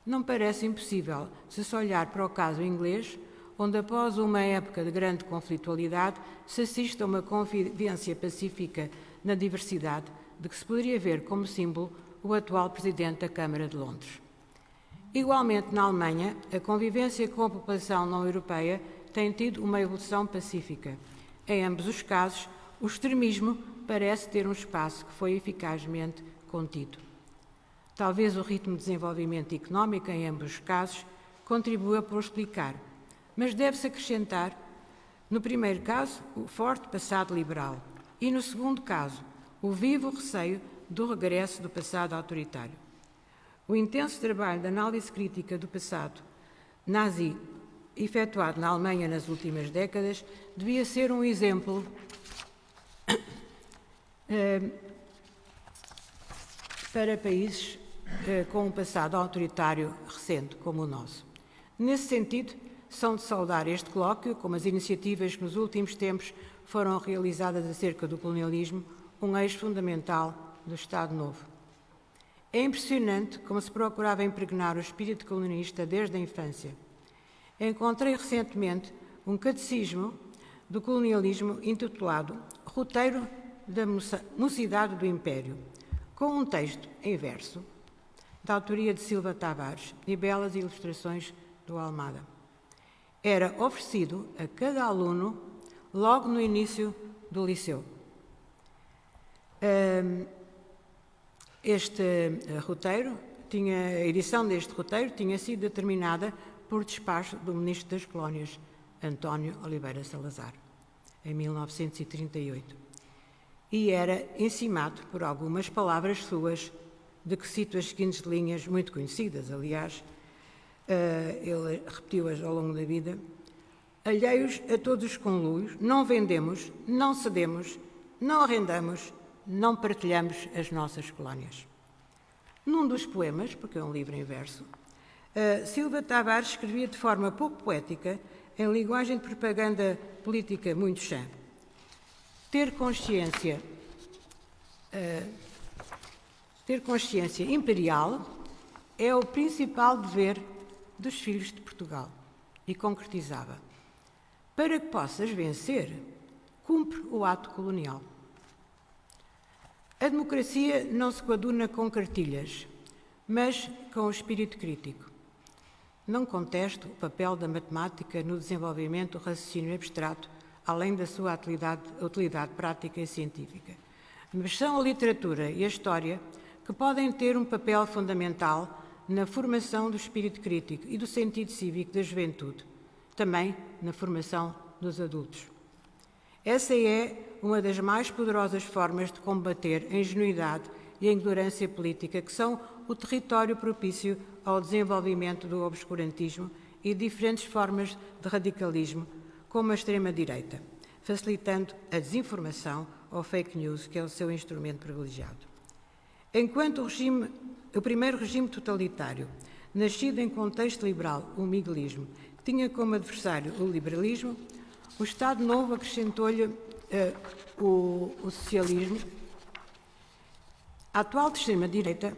Não parece impossível se se olhar para o caso inglês, onde após uma época de grande conflitualidade se assiste a uma convivência pacífica na diversidade de que se poderia ver como símbolo o atual presidente da Câmara de Londres. Igualmente, na Alemanha, a convivência com a população não europeia tem tido uma evolução pacífica. Em ambos os casos, o extremismo parece ter um espaço que foi eficazmente contido. Talvez o ritmo de desenvolvimento económico, em ambos os casos, contribua por explicar, mas deve-se acrescentar, no primeiro caso, o forte passado liberal e, no segundo caso, o vivo receio do regresso do passado autoritário. O intenso trabalho de análise crítica do passado nazi efetuado na Alemanha nas últimas décadas devia ser um exemplo eh, para países eh, com um passado autoritário recente, como o nosso. Nesse sentido, são de saudar este colóquio, como as iniciativas que nos últimos tempos foram realizadas acerca do colonialismo, um eixo fundamental do Estado Novo. É impressionante como se procurava impregnar o espírito colonialista desde a infância. Encontrei recentemente um catecismo do colonialismo intitulado Roteiro da Mocidade do Império, com um texto em verso, da autoria de Silva Tavares e belas ilustrações do Almada. era oferecido a cada aluno logo no início do liceu. Este eh, roteiro, tinha, a edição deste roteiro tinha sido determinada por despacho do Ministro das Colónias, António Oliveira Salazar, em 1938. E era encimado por algumas palavras suas, de que cito as seguintes linhas, muito conhecidas, aliás, uh, ele repetiu-as ao longo da vida. Alheios a todos os conluios, não vendemos, não cedemos, não arrendamos, não partilhamos as nossas colónias. Num dos poemas, porque é um livro em verso, uh, Silva Tavares escrevia de forma pouco poética, em linguagem de propaganda política muito chã. Ter consciência, uh, ter consciência imperial é o principal dever dos filhos de Portugal. E concretizava: Para que possas vencer, cumpre o ato colonial. A democracia não se coaduna com cartilhas, mas com o espírito crítico. Não contesto o papel da matemática no desenvolvimento do raciocínio abstrato, além da sua utilidade, utilidade prática e científica. Mas são a literatura e a história que podem ter um papel fundamental na formação do espírito crítico e do sentido cívico da juventude, também na formação dos adultos. Essa é uma das mais poderosas formas de combater a ingenuidade e a ignorância política, que são o território propício ao desenvolvimento do obscurantismo e diferentes formas de radicalismo, como a extrema-direita, facilitando a desinformação ou fake news, que é o seu instrumento privilegiado. Enquanto o, regime, o primeiro regime totalitário, nascido em contexto liberal, o miguelismo, tinha como adversário o liberalismo, o Estado Novo acrescentou-lhe uh, o, o, socialismo. A atual extrema-direita,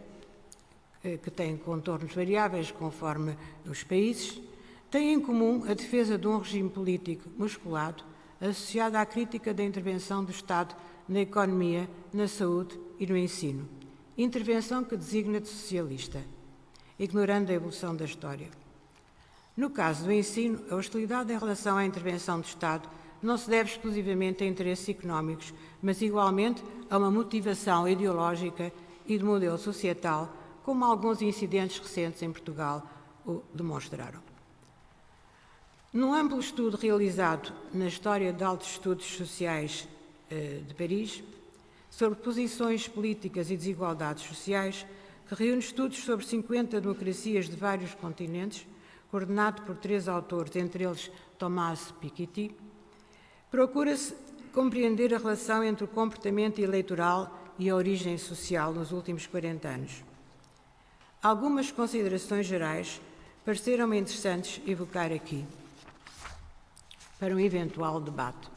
uh, que tem contornos variáveis conforme os países, tem em comum a defesa de um regime político musculado associado à crítica da intervenção do Estado na economia, na saúde e no ensino intervenção que designa de socialista, ignorando a evolução da história. No caso do ensino, a hostilidade em relação à intervenção do Estado não se deve exclusivamente a interesses económicos, mas igualmente a uma motivação ideológica e de modelo societal, como alguns incidentes recentes em Portugal o demonstraram. Num amplo estudo realizado na História de Altos Estudos Sociais eh, de Paris, sobre posições políticas e desigualdades sociais, que reúne estudos sobre 50 democracias de vários continentes, coordenado por três autores, entre eles Tomás Piketty, procura-se compreender a relação entre o comportamento eleitoral e a origem social nos últimos 40 anos. Algumas considerações gerais pareceram-me interessantes evocar aqui, para um eventual debate.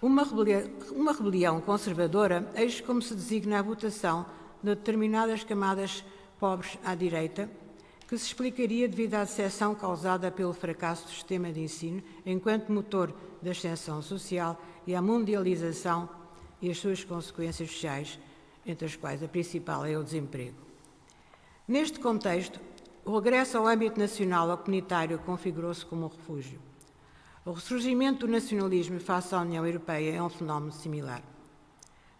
Uma rebelião, uma rebelião conservadora, eis como se designa a votação de determinadas camadas pobres à direita, que se explicaria devido à decepção causada pelo fracasso do sistema de ensino enquanto motor da ascensão social e à mundialização e as suas consequências sociais, entre as quais a principal é o desemprego. Neste contexto, o regresso ao âmbito nacional ou comunitário configurou-se como um refúgio. O ressurgimento do nacionalismo face à União Europeia é um fenómeno similar.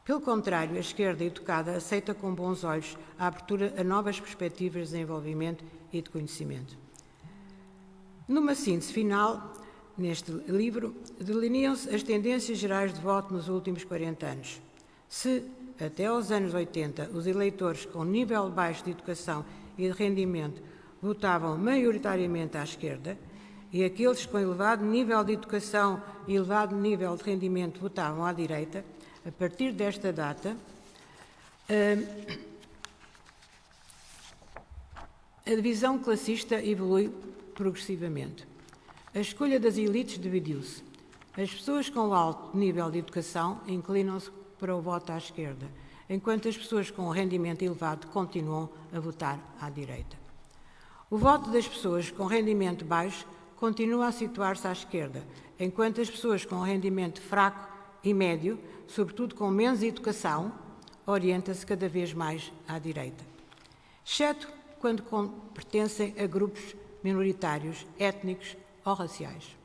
Pelo contrário, a esquerda educada aceita com bons olhos a abertura a novas perspectivas de desenvolvimento e de conhecimento. Numa síntese final, neste livro, delineam-se as tendências gerais de voto nos últimos 40 anos. Se, até aos anos 80, os eleitores com nível baixo de educação e de rendimento votavam maioritariamente à esquerda, e aqueles com elevado nível de educação e elevado nível de rendimento votavam à direita, a partir desta data, a divisão classista evolui progressivamente. A escolha das elites dividiu-se. As pessoas com alto nível de educação inclinam-se para o voto à esquerda, enquanto as pessoas com rendimento elevado continuam a votar à direita. O voto das pessoas com rendimento baixo continua a situar-se à esquerda, enquanto as pessoas com rendimento fraco e médio, sobretudo com menos educação, orienta-se cada vez mais à direita. Exceto quando pertencem a grupos minoritários, étnicos ou raciais.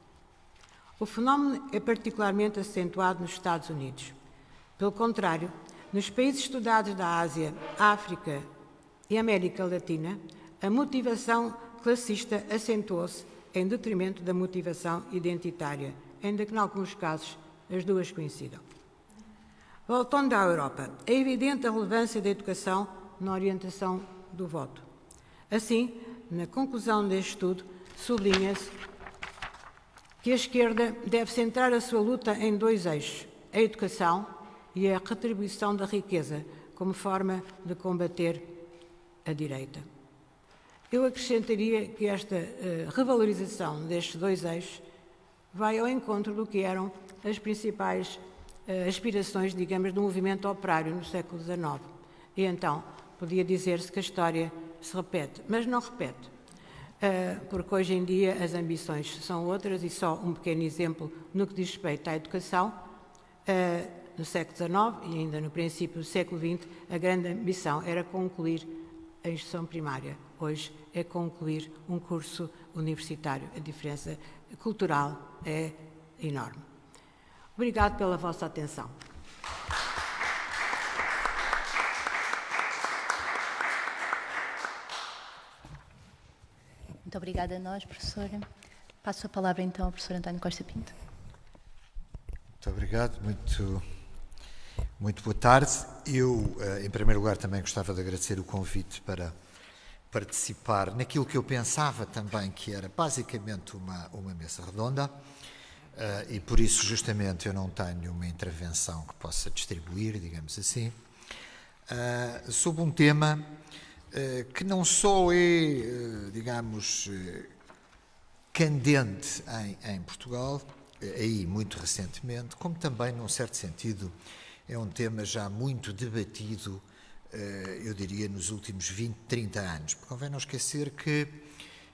O fenómeno é particularmente acentuado nos Estados Unidos. Pelo contrário, nos países estudados da Ásia, África e América Latina, a motivação classista acentuou-se em detrimento da motivação identitária, ainda que, em alguns casos, as duas coincidam. Voltando à Europa, é evidente a relevância da educação na orientação do voto. Assim, na conclusão deste estudo, sublinha-se que a esquerda deve centrar a sua luta em dois eixos: a educação e a retribuição da riqueza, como forma de combater a direita. Eu acrescentaria que esta uh, revalorização destes dois eixos vai ao encontro do que eram as principais uh, aspirações, digamos, do movimento operário no século XIX. E então, podia dizer-se que a história se repete, mas não repete, uh, porque hoje em dia as ambições são outras e só um pequeno exemplo no que diz respeito à educação. no século XIX e ainda no princípio do século XX, a grande ambição era concluir a instrução primária. Hoje é concluir um curso universitário. A diferença cultural é enorme. Obrigado pela vossa atenção. Muito obrigada a nós, professora. Passo a palavra então ao professor António Costa Pinto. Muito obrigado, muito, muito boa tarde. Eu, eh, em primeiro lugar, também gostava de agradecer o convite para participar naquilo que eu pensava também que era basicamente uma, uma mesa redonda. Uh, e por isso, justamente, eu não tenho uma intervenção que possa distribuir, digamos assim, uh, sobre um tema uh, que não só é, digamos, candente em, em Portugal, aí muito recentemente, como também, num certo sentido, é um tema já muito debatido eu diria, nos últimos 20, 30 anos. Convém não esquecer que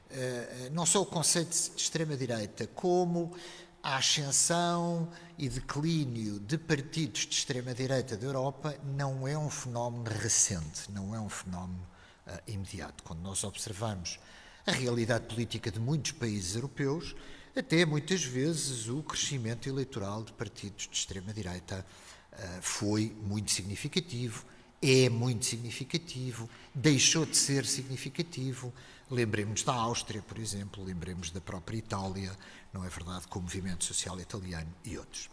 eh, não só o conceito de extrema-direita, como a ascensão e declínio de partidos de extrema-direita da Europa não é um fenómeno recente, não é um fenómeno uh, imediato. Quando nós observamos a realidade política de muitos países europeus, até muitas vezes o crescimento eleitoral de partidos de extrema-direita uh, foi muito significativo é muito significativo, deixou de ser significativo. Lembremos da Áustria, por exemplo, lembremos da própria Itália, não é verdade, com o movimento social italiano e outros.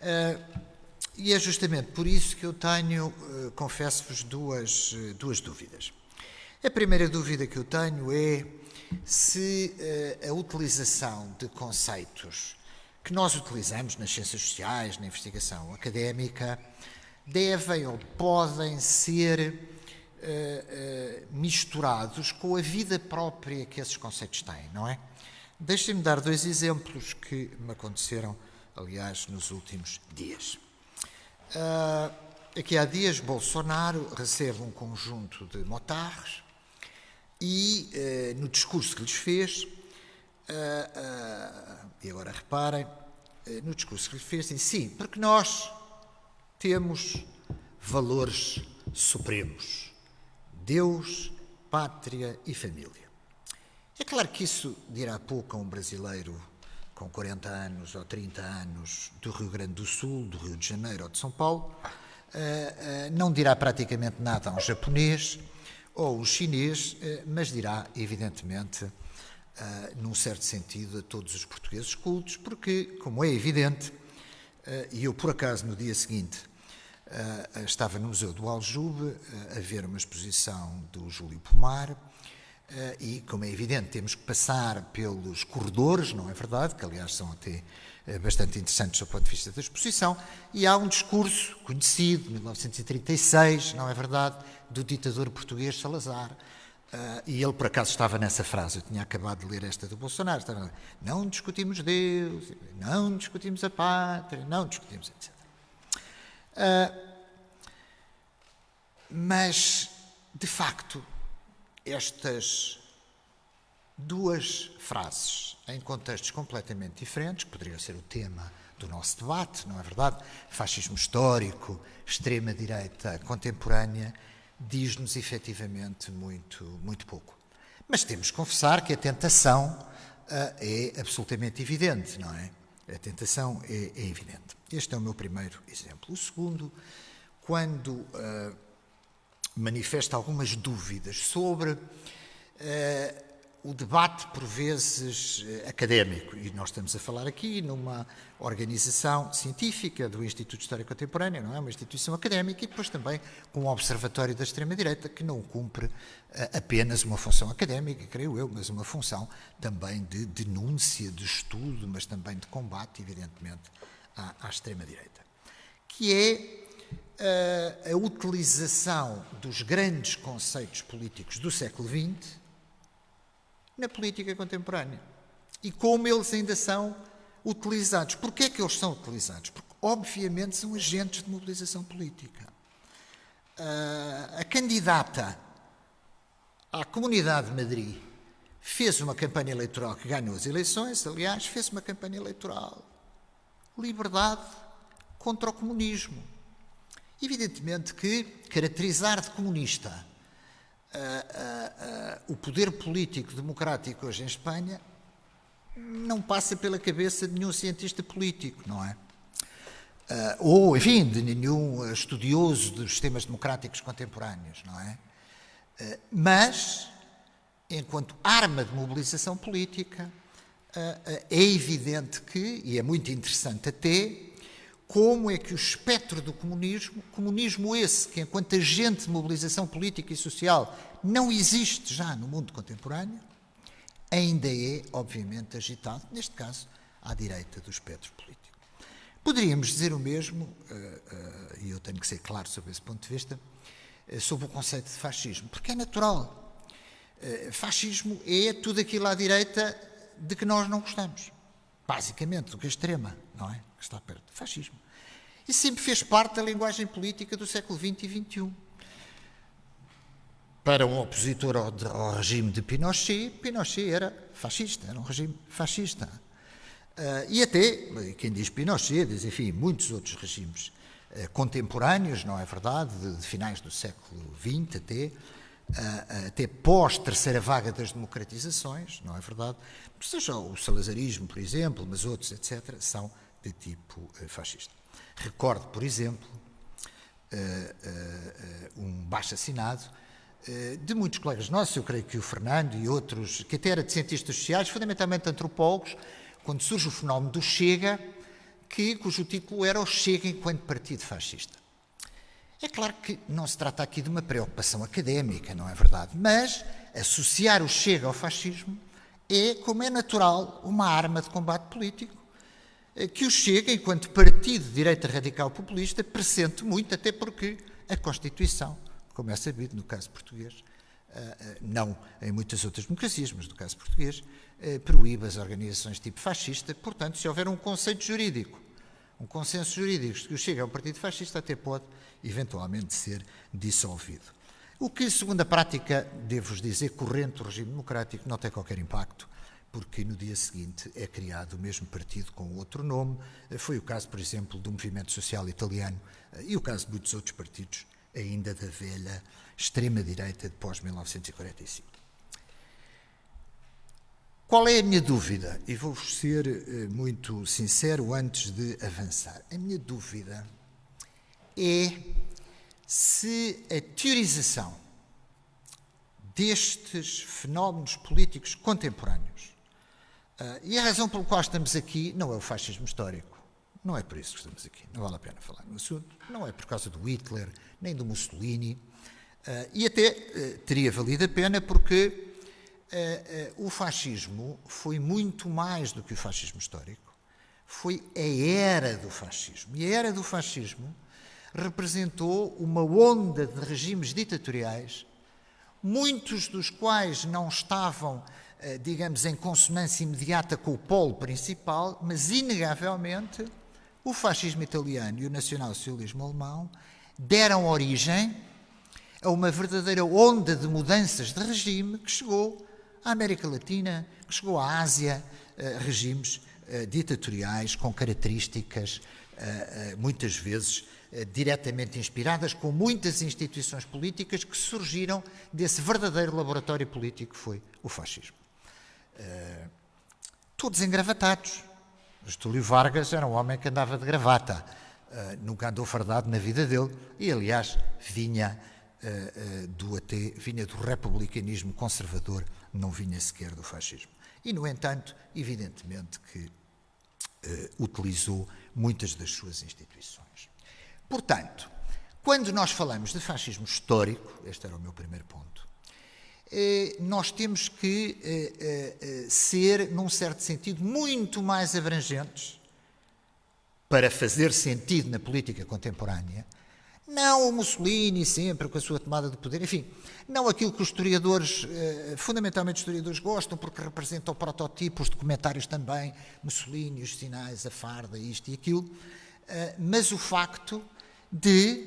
Uh, e é justamente por isso que eu tenho, uh, confesso-vos, duas, uh, duas dúvidas. A primeira dúvida que eu tenho é se a utilização de conceitos que nós utilizamos nas ciências sociais, na investigação académica, devem ou podem ser uh, uh, misturados com a vida própria que esses conceitos têm, não é? Deixem-me dar dois exemplos que me aconteceram, aliás, nos últimos dias. Uh, aqui há dias, Bolsonaro recebe um conjunto de motarres e, no discurso que lhes fez, e agora reparem, no discurso que lhes fez, disse, sim, porque nós temos valores supremos: Deus, pátria e família. É claro que isso dirá pouco a um brasileiro com 40 anos ou 30 anos do Rio Grande do Sul, do Rio de Janeiro ou de São Paulo, eh, eh, não dirá praticamente nada a um japonês ou um chinês, eh, mas dirá, evidentemente, num certo sentido, a todos os portugueses cultos, porque, como é evidente, e eu por acaso no dia seguinte Uh, estava no Museu do Aljube uh, a ver uma exposição do Júlio Pomar e, como é evidente, temos que passar pelos corredores, não é verdade? Que, aliás, são até bastante interessantes do ponto de vista da exposição. E há um discurso conhecido, de 1936, não é verdade? Do ditador português Salazar. E ele, por acaso, estava nessa frase. Eu tinha acabado de ler esta do Bolsonaro. Estava, não discutimos Deus, não discutimos a pátria, não discutimos, etc. Uh, mas, de facto, estas duas frases, em contextos completamente diferentes, que poderiam ser o tema do nosso debate, não é verdade? Fascismo histórico, extrema-direita contemporânea, diz-nos efetivamente muito, muito pouco. Mas temos que confessar que a tentação uh, é absolutamente evidente, não é? A tentação é, é, evidente. Este é o meu primeiro exemplo. O segundo, quando uh, manifesta algumas dúvidas sobre uh, o debate, por vezes, eh, académico. E nós estamos a falar aqui numa organização científica do Instituto de História Contemporânea, não é? Uma instituição académica e depois também com um observatório da extrema-direita que não cumpre uh, apenas uma função académica, creio eu, mas uma função também de denúncia, de estudo, mas também de combate, evidentemente, à, à extrema-direita. Que é uh, a utilização dos grandes conceitos políticos do século XX na política contemporânea. E como eles ainda são utilizados. Porquê é que eles são utilizados? Porque, obviamente, são agentes de mobilização política. Uh, a candidata à Comunidade de Madrid fez uma campanha eleitoral que ganhou as eleições, aliás, fez uma campanha eleitoral. Liberdade contra o comunismo. Evidentemente que caracterizar de comunista o poder político democrático hoje em Espanha não passa pela cabeça de nenhum cientista político, não é? Uh, ou, enfim, de nenhum estudioso dos sistemas democráticos contemporâneos, não é? Uh, mas, enquanto arma de mobilização política, uh, é evidente que, e é muito interessante até, como é que o espectro do comunismo, comunismo esse que enquanto agente de mobilização política e social não existe já no mundo contemporâneo, ainda é, obviamente, agitado, neste caso, à direita do espectro político. Poderíamos dizer o mesmo, eh, eh, e eu tenho que ser claro sobre esse ponto de vista, eh, sobre o conceito de fascismo, porque é natural. Fascismo é tudo aquilo à direita de que nós não gostamos. Basicamente, do que é extrema, não é? que está perto. Fascismo. E sempre fez parte da linguagem política do século XX e XXI. Para um opositor ao, ao regime de Pinochet, Pinochet era fascista, era um regime fascista. Uh, e até, quem diz Pinochet, diz, enfim, muitos outros regimes uh, contemporâneos, não é verdade, de, de, finais do século XX até, até pós-terceira vaga das democratizações, não é verdade? Seja o salazarismo, por exemplo, mas outros, etc., são de tipo uh, fascista. Recordo, por exemplo, uh, um baixo assinado de muitos colegas nossos, eu creio que o Fernando e outros, que até era de cientistas sociais, fundamentalmente antropólogos, quando surge o fenómeno do Chega, que, cujo título era o Chega enquanto partido fascista. É claro que não se trata aqui de uma preocupação académica, não é verdade? Mas associar o Chega ao fascismo é, como é natural, uma arma de combate político que o Chega, enquanto partido de direita radical populista, pressente muito, até porque a Constituição, como é sabido no caso português, eh, eh, não em muitas outras democracias, mas no caso português, eh, proíbe as organizações tipo fascista. Portanto, se houver um conceito jurídico, um consenso jurídico que o Chega é um partido fascista, até pode eventualmente ser dissolvido. O que, segundo a prática, devo-vos dizer, corrente do regime democrático, não tem qualquer impacto porque no dia seguinte é criado o mesmo partido com outro nome. Foi o caso, por exemplo, do Movimento Social Italiano eh, e o caso de muitos outros partidos, ainda da velha extrema-direita de pós-1945. Qual é a minha dúvida? E vou ser eh, muito sincero antes de avançar. A minha dúvida é se a teorização destes fenómenos políticos contemporâneos Uh, e a razão pela qual estamos aqui não é o fascismo histórico. Não é por isso que estamos aqui. Não vale a pena falar no assunto. Não é por causa do Hitler, nem do Mussolini. Uh, e até teria valido a pena porque o fascismo foi muito mais do que o fascismo histórico. Foi a era do fascismo. E a era do fascismo representou uma onda de regimes ditatoriais, muitos dos quais não estavam eh, digamos, em consonância imediata com o polo principal, mas inegavelmente o fascismo italiano e o nacionalsocialismo alemão deram origem a uma verdadeira onda de mudanças de regime que chegou à América Latina, que chegou à Ásia, eh, regimes eh, ditatoriais com características muitas vezes eh, diretamente inspiradas, com muitas instituições políticas que surgiram desse verdadeiro laboratório político que foi o fascismo. Todos engravatados. Estúlio Vargas era um homem que andava de gravata, nunca andou fardado na vida dele e, aliás, vinha do vinha do republicanismo conservador, não vinha sequer do fascismo. E, no entanto, evidentemente que utilizou muitas das suas instituições. Portanto, quando nós falamos de fascismo histórico, este era o meu primeiro ponto, eh, nós temos que eh, eh, ser, num certo sentido, muito mais abrangentes para fazer sentido na política contemporânea. Não o Mussolini sempre com a sua tomada de poder, enfim, não aquilo que os historiadores, fundamentalmente os historiadores, gostam, porque representa o prototipo, os documentários também, Mussolini, os sinais, a farda, isto e aquilo, mas o facto de,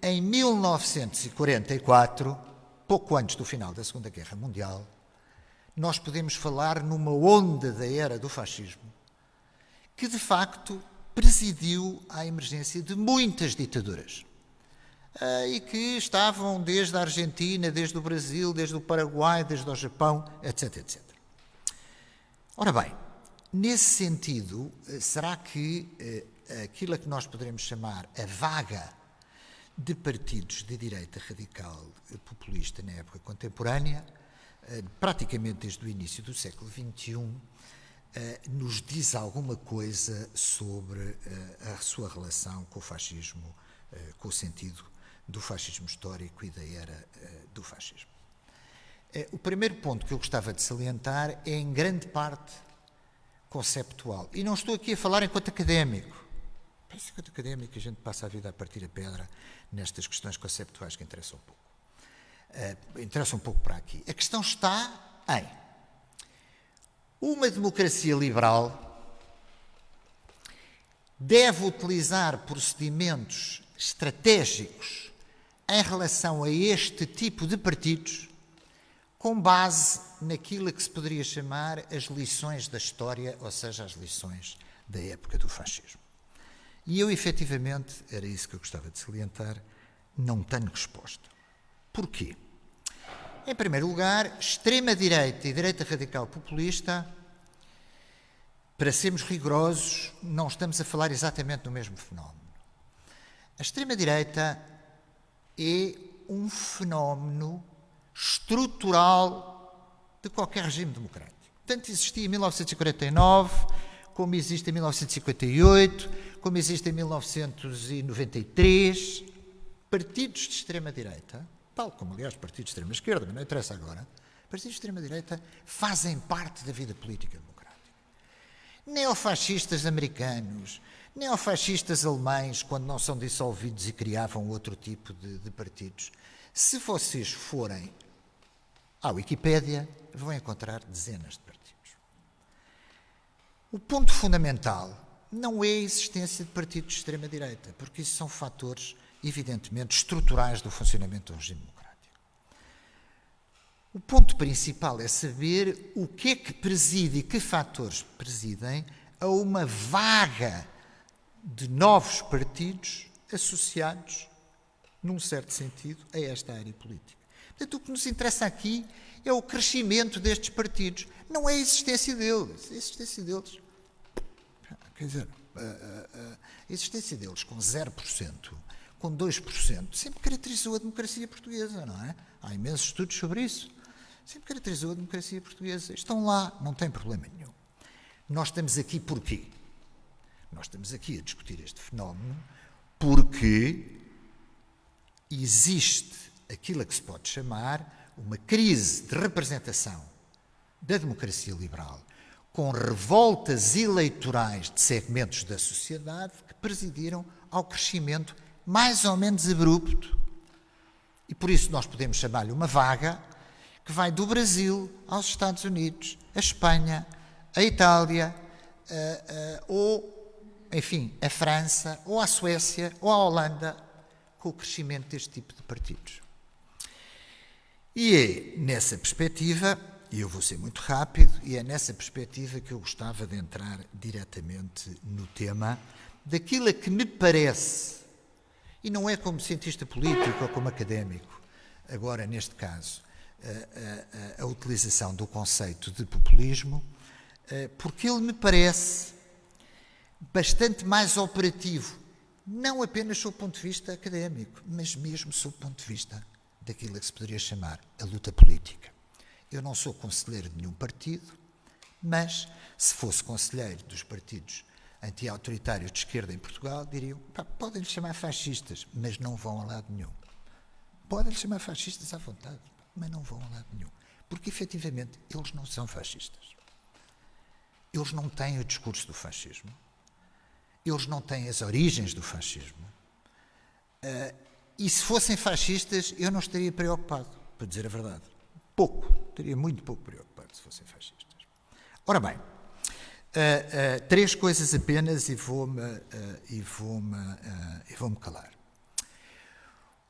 em 1944, pouco antes do final da Segunda Guerra Mundial, nós podemos falar numa onda da era do fascismo que, de facto, presidiu à emergência de muitas ditaduras. Uh, e que estavam desde a Argentina, desde o Brasil, desde o Paraguai, desde o Japão, etc, etc. Ora bem, nesse sentido, eh, será que uh, aquilo a que nós poderemos chamar a vaga de partidos de direita radical populista na época contemporânea, eh, praticamente desde o início do século XXI, eh, nos diz alguma coisa sobre eh, a sua relação com o fascismo, com o sentido do fascismo histórico e da era do fascismo. O primeiro ponto que eu gostava de salientar é, em grande parte, conceptual. E não estou aqui a falar enquanto académico. Enquanto académico, a gente passa a vida a partir a pedra nestas questões conceptuais que interessam um pouco. Uh, interessa um pouco para aqui. A questão está em uma democracia liberal deve utilizar procedimentos estratégicos em relação a este tipo de partidos com base naquilo que se poderia chamar as lições da história, ou seja, as lições da época do fascismo. E eu, efetivamente, era isso que eu gostava de salientar, não tenho resposta. Porquê? Em primeiro lugar, extrema-direita e direita radical populista, para sermos rigorosos, não estamos a falar exatamente do mesmo fenómeno. A extrema-direita é um fenómeno estrutural de qualquer regime democrático. Tanto existia em 1949, como existe em 1958, como existe em 1993 partidos de extrema-direita, tal como, aliás, partidos de extrema-esquerda, não interessa agora, partidos de extrema-direita fazem parte da vida política democrática. Neofascistas americanos, neofascistas alemães, quando não são dissolvidos e criavam outro tipo de, de partidos, se vocês forem à Wikipédia, vão encontrar dezenas de partidos. O ponto fundamental não é a existência de partidos de extrema-direita, porque isso são fatores evidentemente, estruturais do funcionamento do regime democrático. O ponto principal é saber o que é que preside e que fatores presidem a uma vaga de novos partidos associados, num certo sentido, a esta área política. Portanto, o que nos interessa aqui é o crescimento destes partidos, não é a existência deles. A existência deles. Quer dizer, a, existência deles com 0% com 2%, sempre caracterizou a democracia portuguesa, não é? Há imensos estudos sobre isso. Sempre caracterizou a democracia portuguesa. Estão lá, não tem problema nenhum. Nós estamos aqui porquê? Nós estamos aqui a discutir este fenómeno porque existe aquilo a que se pode chamar uma crise de representação da democracia liberal, com revoltas eleitorais de segmentos da sociedade que presidiram ao crescimento mais ou menos abrupto, e por isso nós podemos chamar-lhe uma vaga, que vai do Brasil aos Estados Unidos, a Espanha, a Itália, uh, uh, ou, enfim, a França, ou a Suécia, ou a Holanda, com o crescimento deste tipo de partidos. E é nessa perspectiva, e eu vou ser muito rápido, e é nessa perspectiva que eu gostava de entrar diretamente no tema daquilo a que me parece E não é como cientista político ou como académico, agora neste caso, a, a, a utilização do conceito de populismo, eh, porque ele me parece bastante mais operativo, não apenas sob o ponto de vista académico, mas mesmo sob o ponto de vista daquilo que se poderia chamar a luta política. Eu não sou conselheiro de nenhum partido, mas se fosse conselheiro dos partidos anti-autoritários de esquerda em Portugal, diriam: podem-lhe chamar fascistas, mas não vão a lado nenhum. Podem-lhe chamar fascistas à vontade, mas não vão a lado nenhum. Porque efetivamente eles não são fascistas. Eles não têm o discurso do fascismo. Eles não têm as origens do fascismo. Uh, e se fossem fascistas, eu não estaria preocupado, para dizer a verdade. Pouco, estaria muito pouco preocupado se fossem fascistas. Ora bem, uh, uh, três coisas apenas e vou-me uh, vou vou calar.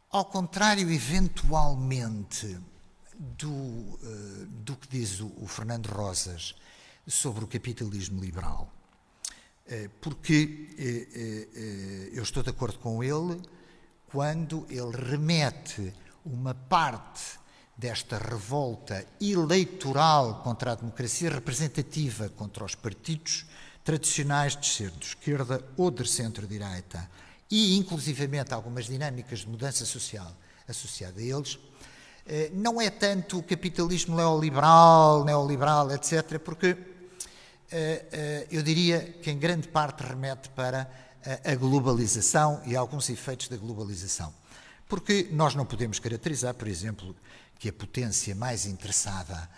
Ao contrário, eventualmente, do, do que diz o, o Fernando Rosas sobre o capitalismo liberal, porque eu estou de acordo com ele quando ele remete uma parte desta revolta eleitoral contra a democracia representativa, contra os partidos tradicionais de centro-esquerda ou de centro-direita, e inclusivamente algumas dinâmicas de mudança social associada a eles, eh, não é tanto o capitalismo neoliberal, neoliberal, etc., porque eh, eh, eu diria que em grande parte remete para a globalização e alguns efeitos da globalização. Porque nós não podemos caracterizar, por exemplo, que a potência mais interessada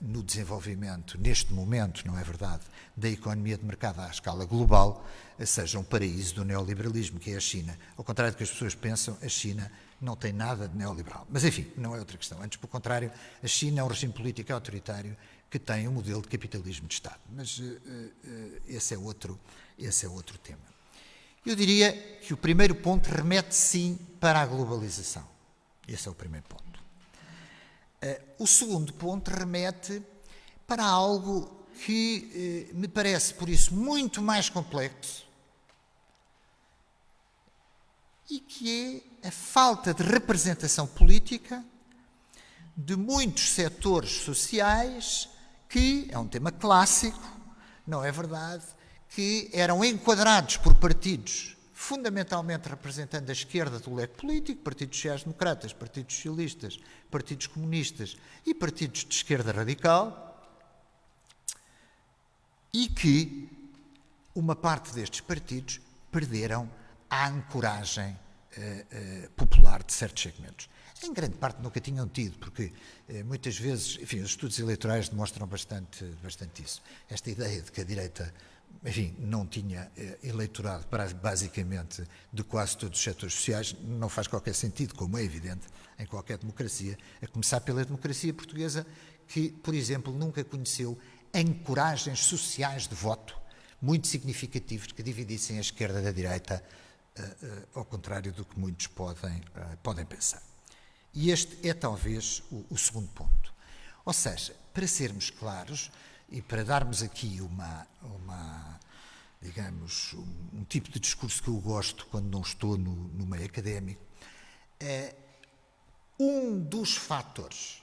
no desenvolvimento, neste momento, não é verdade, da economia de mercado à escala global, seja um paraíso do neoliberalismo, que é a China. Ao contrário do que as pessoas pensam, a China não tem nada de neoliberal. Mas, enfim, não é outra questão. Antes, pelo contrário, a China é um regime político autoritário que tem um modelo de capitalismo de Estado. Mas uh, esse, é outro, esse é outro tema. Eu diria que o primeiro ponto remete sim para a globalização. Esse é o primeiro ponto. Uh, o segundo ponto remete para algo que uh, me parece, por isso, muito mais complexo e que é a falta de representação política de muitos setores sociais que, é um tema clássico, não é verdade, que eram enquadrados por partidos fundamentalmente representando a esquerda do leque político, partidos sociais-democratas, partidos socialistas, partidos comunistas e partidos de esquerda radical, e que uma parte destes partidos perderam a ancoragem uh, uh, popular de certos segmentos. Em grande parte nunca tinham tido, porque uh, muitas vezes, enfim, os estudos eleitorais demonstram bastante, bastante isso. Esta ideia de que a direita enfim, não tinha eh, eleitorado basicamente de quase todos os setores sociais, não faz qualquer sentido, como é evidente em qualquer democracia, a começar pela democracia portuguesa, que, por exemplo, nunca conheceu ancoragens sociais de voto muito significativos que dividissem a esquerda da direita, uh, uh, ao contrário do que muitos podem, uh, podem pensar. E este é talvez o, o segundo ponto. Ou seja, para sermos claros, e para darmos aqui uma, uma digamos, um, um, tipo de discurso que eu gosto quando não estou no, no meio académico, é um dos fatores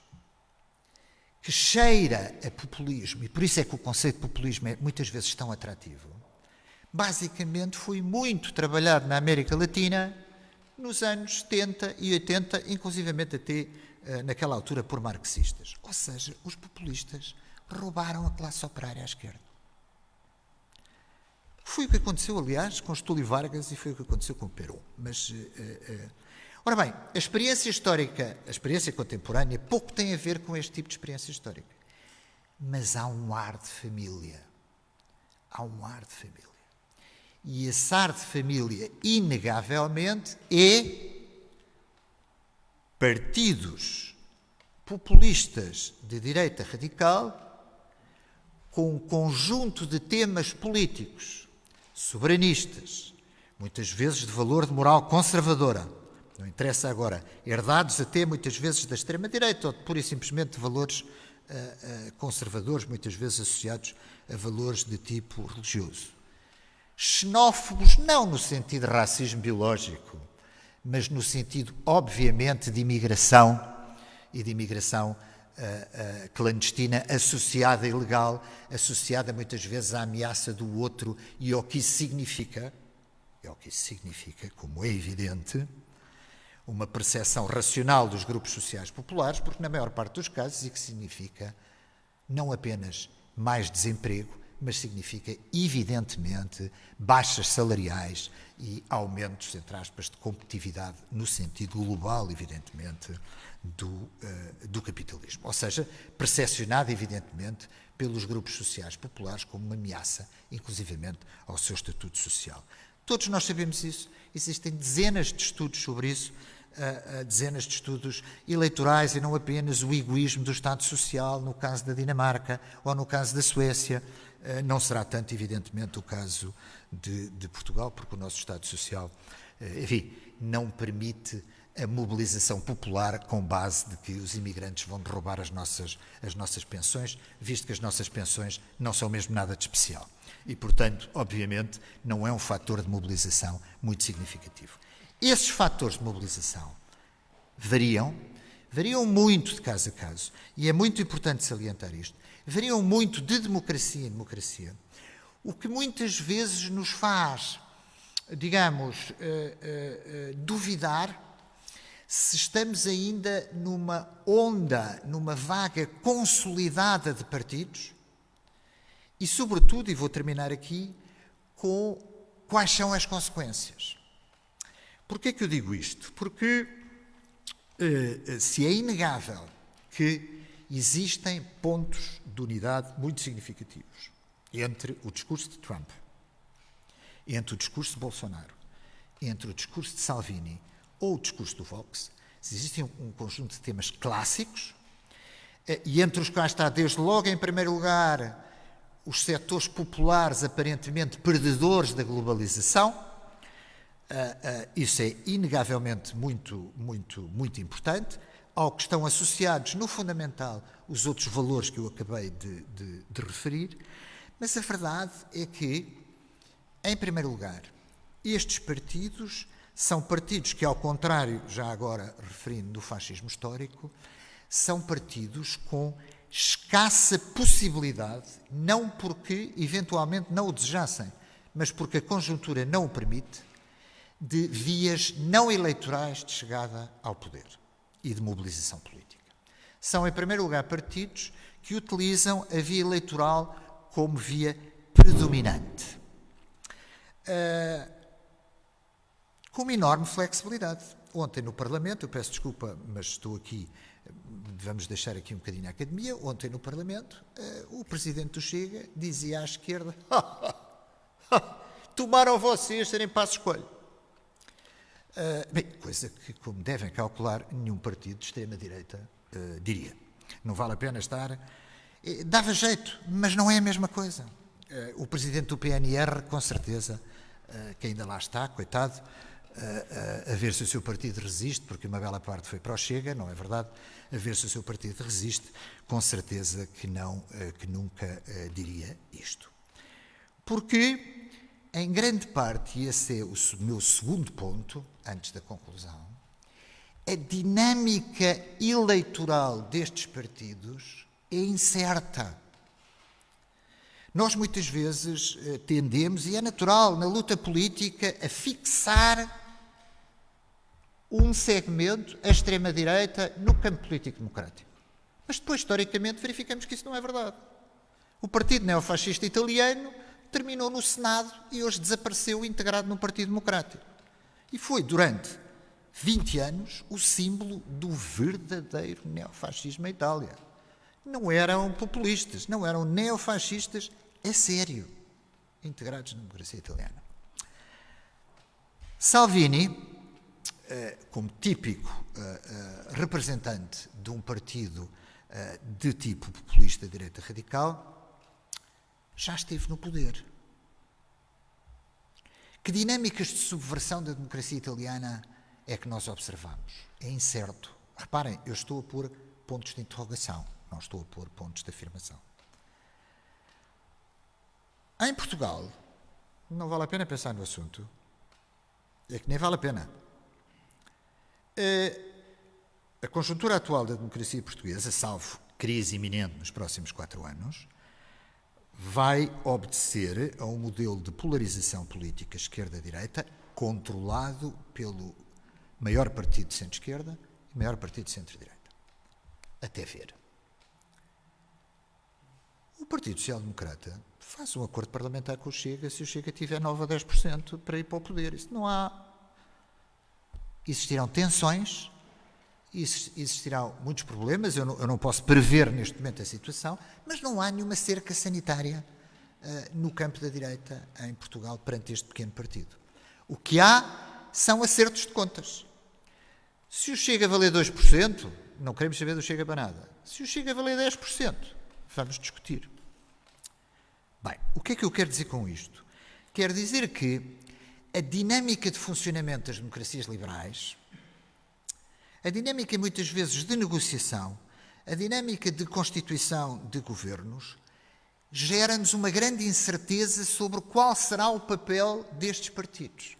que cheira a populismo, e por isso é que o conceito de populismo é muitas vezes tão atrativo, basicamente foi muito trabalhado na América Latina nos anos 70 e 80, inclusivamente até uh, naquela altura por marxistas. Ou seja, os populistas roubaram a classe operária à esquerda. Foi o que aconteceu, aliás, com Estúlio Vargas e foi o que aconteceu com Perón. Mas, uh, uh, ora bem, a experiência histórica, a experiência contemporânea, pouco tem a ver com este tipo de experiência histórica. Mas há um ar de família. Há um ar de família. E esse ar de família, inegavelmente, é partidos populistas de direita radical com um conjunto de temas políticos, soberanistas, muitas vezes de valor de moral conservadora, não interessa agora, herdados até muitas vezes da extrema-direita ou pura e simplesmente de valores uh, uh, conservadores, muitas vezes associados a valores de tipo religioso. Xenófobos, não no sentido de racismo biológico, mas no sentido, obviamente, de imigração e de imigração uh, uh, clandestina, associada ilegal, associada muitas vezes à ameaça do outro e ao que isso significa, é o que isso significa, como é evidente, uma percepção racional dos grupos sociais populares, porque na maior parte dos casos isso significa não apenas mais desemprego, mas significa, evidentemente, baixas salariais e aumentos, entre aspas, de competitividade no sentido global, evidentemente, do, uh, do capitalismo. Ou seja, percepcionado, evidentemente, pelos grupos sociais populares como uma ameaça, inclusivamente, ao seu estatuto social. Todos nós sabemos isso, existem dezenas de estudos sobre isso, uh, uh, dezenas de estudos eleitorais e não apenas o egoísmo do Estado Social, no caso da Dinamarca ou no caso da Suécia. Uh, não será tanto, evidentemente, o caso de, de Portugal, porque o nosso Estado Social, enfim, não permite a mobilização popular com base de que os imigrantes vão roubar as nossas, as nossas pensões, visto que as nossas pensões não são mesmo nada de especial. E, portanto, obviamente, não é um fator de mobilização muito significativo. Esses fatores de mobilização variam, variam muito de caso a caso, e é muito importante salientar isto, variam muito de democracia em democracia, o que muitas vezes nos faz, digamos, uh, uh, duvidar se estamos ainda numa onda, numa vaga consolidada de partidos e, sobretudo, e vou terminar aqui, com quais são as consequências. Porquê que eu digo isto? Porque se é inegável que existem pontos de unidade muito significativos entre o discurso de Trump, entre o discurso de Bolsonaro, entre o discurso de Salvini ou o discurso do Vox, existem um, conjunto de temas clássicos uh, e entre os quais está, desde logo, em primeiro lugar, os setores populares aparentemente perdedores da globalização, Uh, uh, isso é inegavelmente muito, muito, muito importante, ao que estão associados, no fundamental, os outros valores que eu acabei de, de, de referir, mas a verdade é que, em primeiro lugar, estes partidos são partidos que, ao contrário, já agora referindo do fascismo histórico, são partidos com escassa possibilidade, não porque eventualmente não o desejassem, mas porque a conjuntura não o permite, de vias não eleitorais de chegada ao poder e de mobilização política. São, em primeiro lugar, partidos que utilizam a via eleitoral como via predominante. Uh, com uma enorme flexibilidade. Ontem no Parlamento, eu peço desculpa, mas estou aqui, vamos deixar aqui um bocadinho a academia. Ontem no Parlamento, uh, o presidente do Chega dizia à esquerda: tomaram vocês serem passo escolha. Uh, bem, coisa que, como devem calcular, nenhum partido de extrema-direita uh, diria. Não vale a pena estar. Uh, dava jeito, mas não é a mesma coisa. o presidente do PNR, com certeza, que ainda lá está, coitado, a ver se o seu partido resiste, porque uma bela parte foi para o Chega, não é verdade? A ver se o seu partido resiste, com certeza que não, que nunca diria isto. Porque em grande parte, e esse é o meu segundo ponto, antes da conclusão, a dinâmica eleitoral destes partidos é incerta. Nós muitas vezes eh, tendemos, e é natural na luta política, a fixar um segmento, a extrema-direita, no campo político-democrático. Mas depois, historicamente, verificamos que isso não é verdade. O Partido Neofascista Italiano terminou no Senado e hoje desapareceu integrado no Partido Democrático. E foi durante 20 anos o símbolo do verdadeiro neofascismo em Itália. Não eram populistas, não eram neofascistas a sério, integrados na democracia italiana. Salvini, eh, como típico eh, eh, representante de um partido de tipo populista direita radical, já esteve no poder. Que dinâmicas de subversão da democracia italiana é que nós observamos? É incerto. Reparem, eu estou a pôr pontos de interrogação, não estou a pôr pontos de afirmação. Em Portugal, não vale a pena pensar no assunto. É que nem vale a pena. a conjuntura atual da democracia portuguesa, salvo crise iminente nos próximos quatro anos, vai obedecer a um modelo de polarização política esquerda-direita controlado pelo maior partido de centro-esquerda e maior partido de centro-direita. Até ver. O Partido Social Democrata faz um acordo parlamentar com o Chega se o Chega tiver 9 a 10% para ir para o poder. Isso não há. Existirão tensões, existirão muitos problemas, eu não, eu não, posso prever neste momento a situação, mas não há nenhuma cerca sanitária uh, no campo da direita em Portugal perante este pequeno partido. O que há são acertos de contas. Se o Chega valer 2%, não queremos saber do Chega para nada. Se o Chega valer 10%, vamos discutir. Bem, o que é que eu quero dizer com isto? Quero dizer que a dinâmica de funcionamento das democracias liberais, a dinâmica muitas vezes de negociação, a dinâmica de constituição de governos, gera-nos uma grande incerteza sobre qual será o papel destes partidos.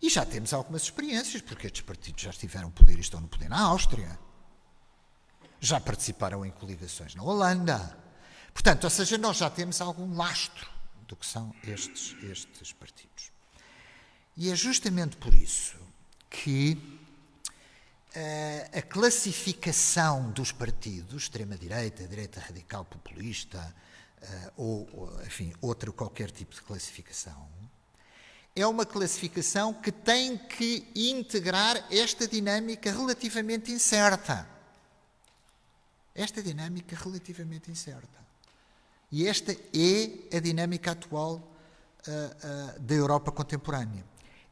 E já temos algumas experiências, porque estes partidos já estiveram poder e estão no poder na Áustria. Já participaram em coligações na Holanda. Portanto, ou seja, nós já temos algum lastro do que são estes, estes partidos. E é justamente por isso que a classificação dos partidos, extrema-direita, direita radical populista, uh, ou, enfim, outra qualquer tipo de classificação, é uma classificação que tem que integrar esta dinâmica relativamente incerta. Esta dinâmica relativamente incerta. E esta é a dinâmica atual uh, uh, da Europa contemporânea.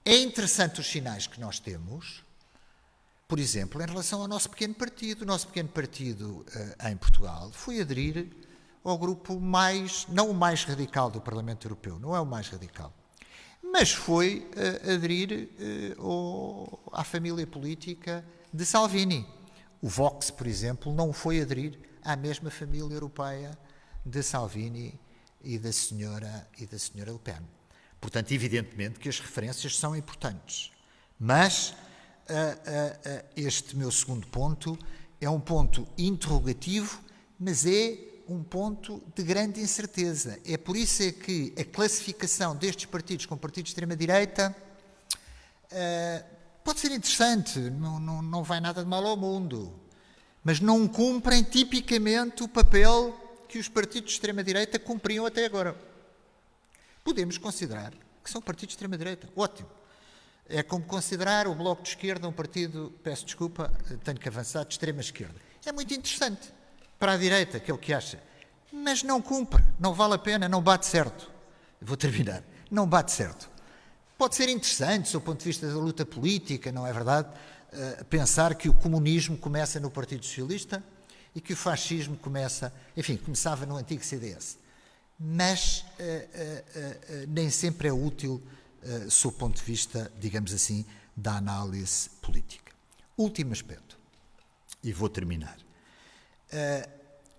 É interessante os sinais que nós temos, por exemplo, em relação ao nosso pequeno partido. O nosso pequeno partido uh, em Portugal foi aderir ao grupo mais, não o mais radical do Parlamento Europeu, não é o mais radical, mas foi aderir ao, à família política de Salvini. O Vox, por exemplo, não foi aderir à mesma família europeia de Salvini e da senhora e da senhora Le Pen. Portanto, evidentemente que as referências são importantes. Mas uh, uh, uh, este meu segundo ponto é um ponto interrogativo, mas é um ponto de grande incerteza. É por isso é que a classificação destes partidos como partidos de extrema-direita pode ser interessante, não, não, não vai nada de mal ao mundo, mas não cumprem tipicamente o papel que os partidos de extrema-direita cumpriam até agora. Podemos considerar que são partidos de extrema-direita. Ótimo. É como considerar o Bloco de Esquerda um partido, peço desculpa, tenho que avançar, de extrema-esquerda. É muito interessante para a direita, que é o que acha. Mas não cumpre, não vale a pena, não bate certo. Vou terminar. Não bate certo. Pode ser interessante, do ponto de vista da luta política, não é verdade? Uh, pensar que o comunismo começa no Partido Socialista e que o fascismo começa, enfim, começava no antigo CDS. Mas uh, uh, uh, nem sempre é útil, uh, sob o ponto de vista, digamos assim, da análise política. Último aspecto, e vou terminar.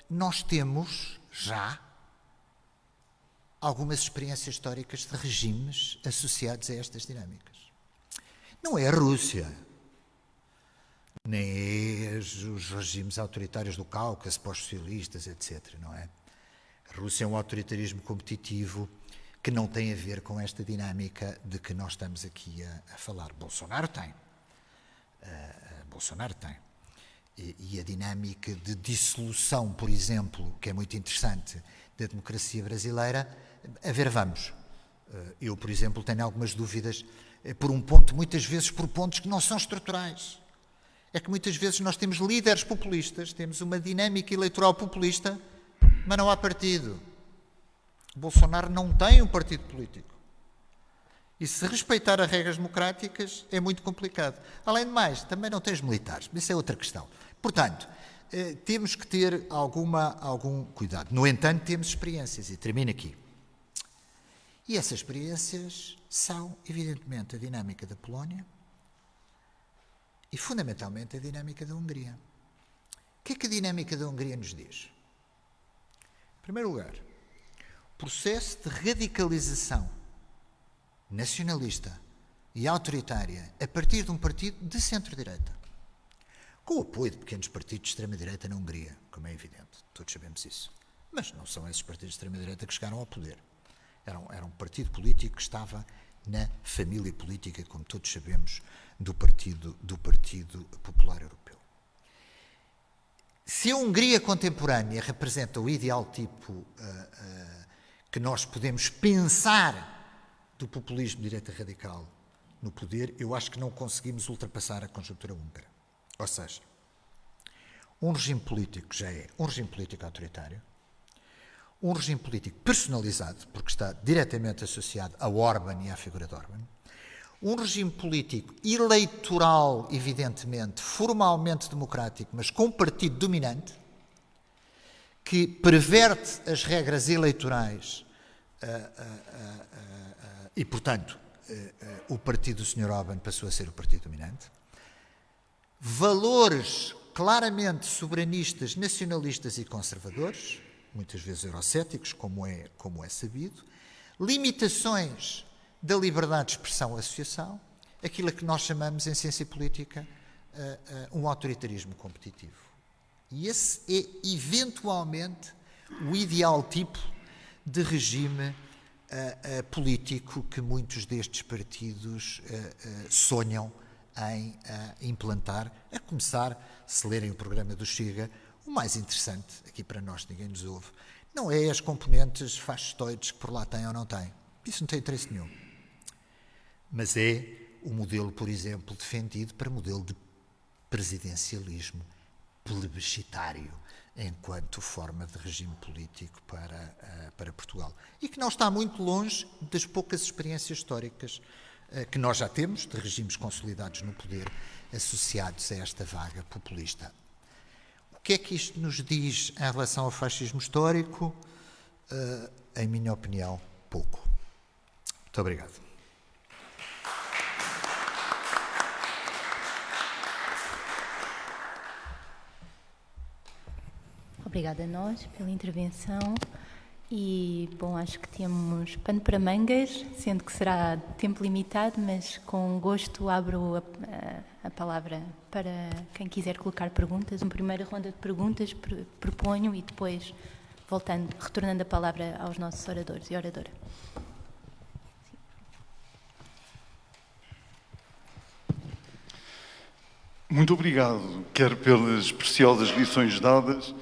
nós temos já algumas experiências históricas de regimes associados a estas dinâmicas. Não é a Rússia, nem é os regimes autoritários do Cáucaso, pós-socialistas, etc. Não é? A Rússia é um autoritarismo competitivo que não tem a ver com esta dinâmica de que nós estamos aqui a, a falar. Bolsonaro tem. Uh, Bolsonaro tem. E, e, a dinâmica de dissolução, por exemplo, que é muito interessante, da democracia brasileira, a ver, vamos. Uh, eu, por exemplo, tenho algumas dúvidas por um ponto, muitas vezes por pontos que não são estruturais é que muitas vezes nós temos líderes populistas, temos uma dinâmica eleitoral populista, mas não há partido. Bolsonaro não tem um partido político. E se respeitar as regras democráticas é muito complicado. Além de mais, também não tens militares. Isso é outra questão. Portanto, eh, temos que ter alguma, algum cuidado. No entanto, temos experiências, e termino aqui. E essas experiências são, evidentemente, a dinâmica da Polónia, e, fundamentalmente, a dinâmica da Hungria. O que é que a dinâmica da Hungria nos diz? Em primeiro lugar, processo de radicalização nacionalista e autoritária a partir de um partido de centro-direita, com o apoio de pequenos partidos de extrema-direita na Hungria, como é evidente, todos sabemos isso. Mas não são esses partidos de extrema-direita que chegaram ao poder. Era um, era um partido político que estava na família política, como todos sabemos, do Partido, do partido Popular Europeu. Se a Hungria contemporânea representa o ideal tipo uh, uh, que nós podemos pensar do populismo de direita radical no poder, eu acho que não conseguimos ultrapassar a conjuntura húngara. Ou seja, um regime político já é um regime político autoritário, um regime político personalizado, porque está diretamente associado a Orban e à figura de Orban, um regime político eleitoral, evidentemente, formalmente democrático, mas com partido dominante, que perverte as regras eleitorais e, portanto, o partido do Sr. Orban passou a ser o partido dominante. Valores claramente soberanistas, nacionalistas e conservadores, muitas vezes eurocéticos, como é, como é sabido, limitações da liberdade de expressão e associação, aquilo que nós chamamos em ciência política um autoritarismo competitivo. E esse é, eventualmente, o ideal tipo de regime uh, político que muitos destes partidos sonham em implantar, a começar, se lerem o programa do Chega, o mais interessante, aqui para nós ninguém nos ouve, não é as componentes fascistoides que por lá têm ou não têm. Isso não tem interesse nenhum. Mas é o modelo, por exemplo, defendido para modelo de presidencialismo plebiscitário enquanto forma de regime político para, uh, para Portugal. E que não está muito longe das poucas experiências históricas uh, que nós já temos de regimes consolidados no poder associados a esta vaga populista que é que isto nos diz em relação ao fascismo histórico? Uh, em minha opinião, pouco. Muito obrigado. Obrigada a nós pela intervenção. E, bom, acho que temos pano para mangas, sendo que será tempo limitado, mas com gosto abro a, a, a palavra para quem quiser colocar perguntas. Uma primeira ronda de perguntas proponho e depois voltando, retornando a palavra aos nossos oradores e oradora. Muito obrigado, quer pelas preciosas lições dadas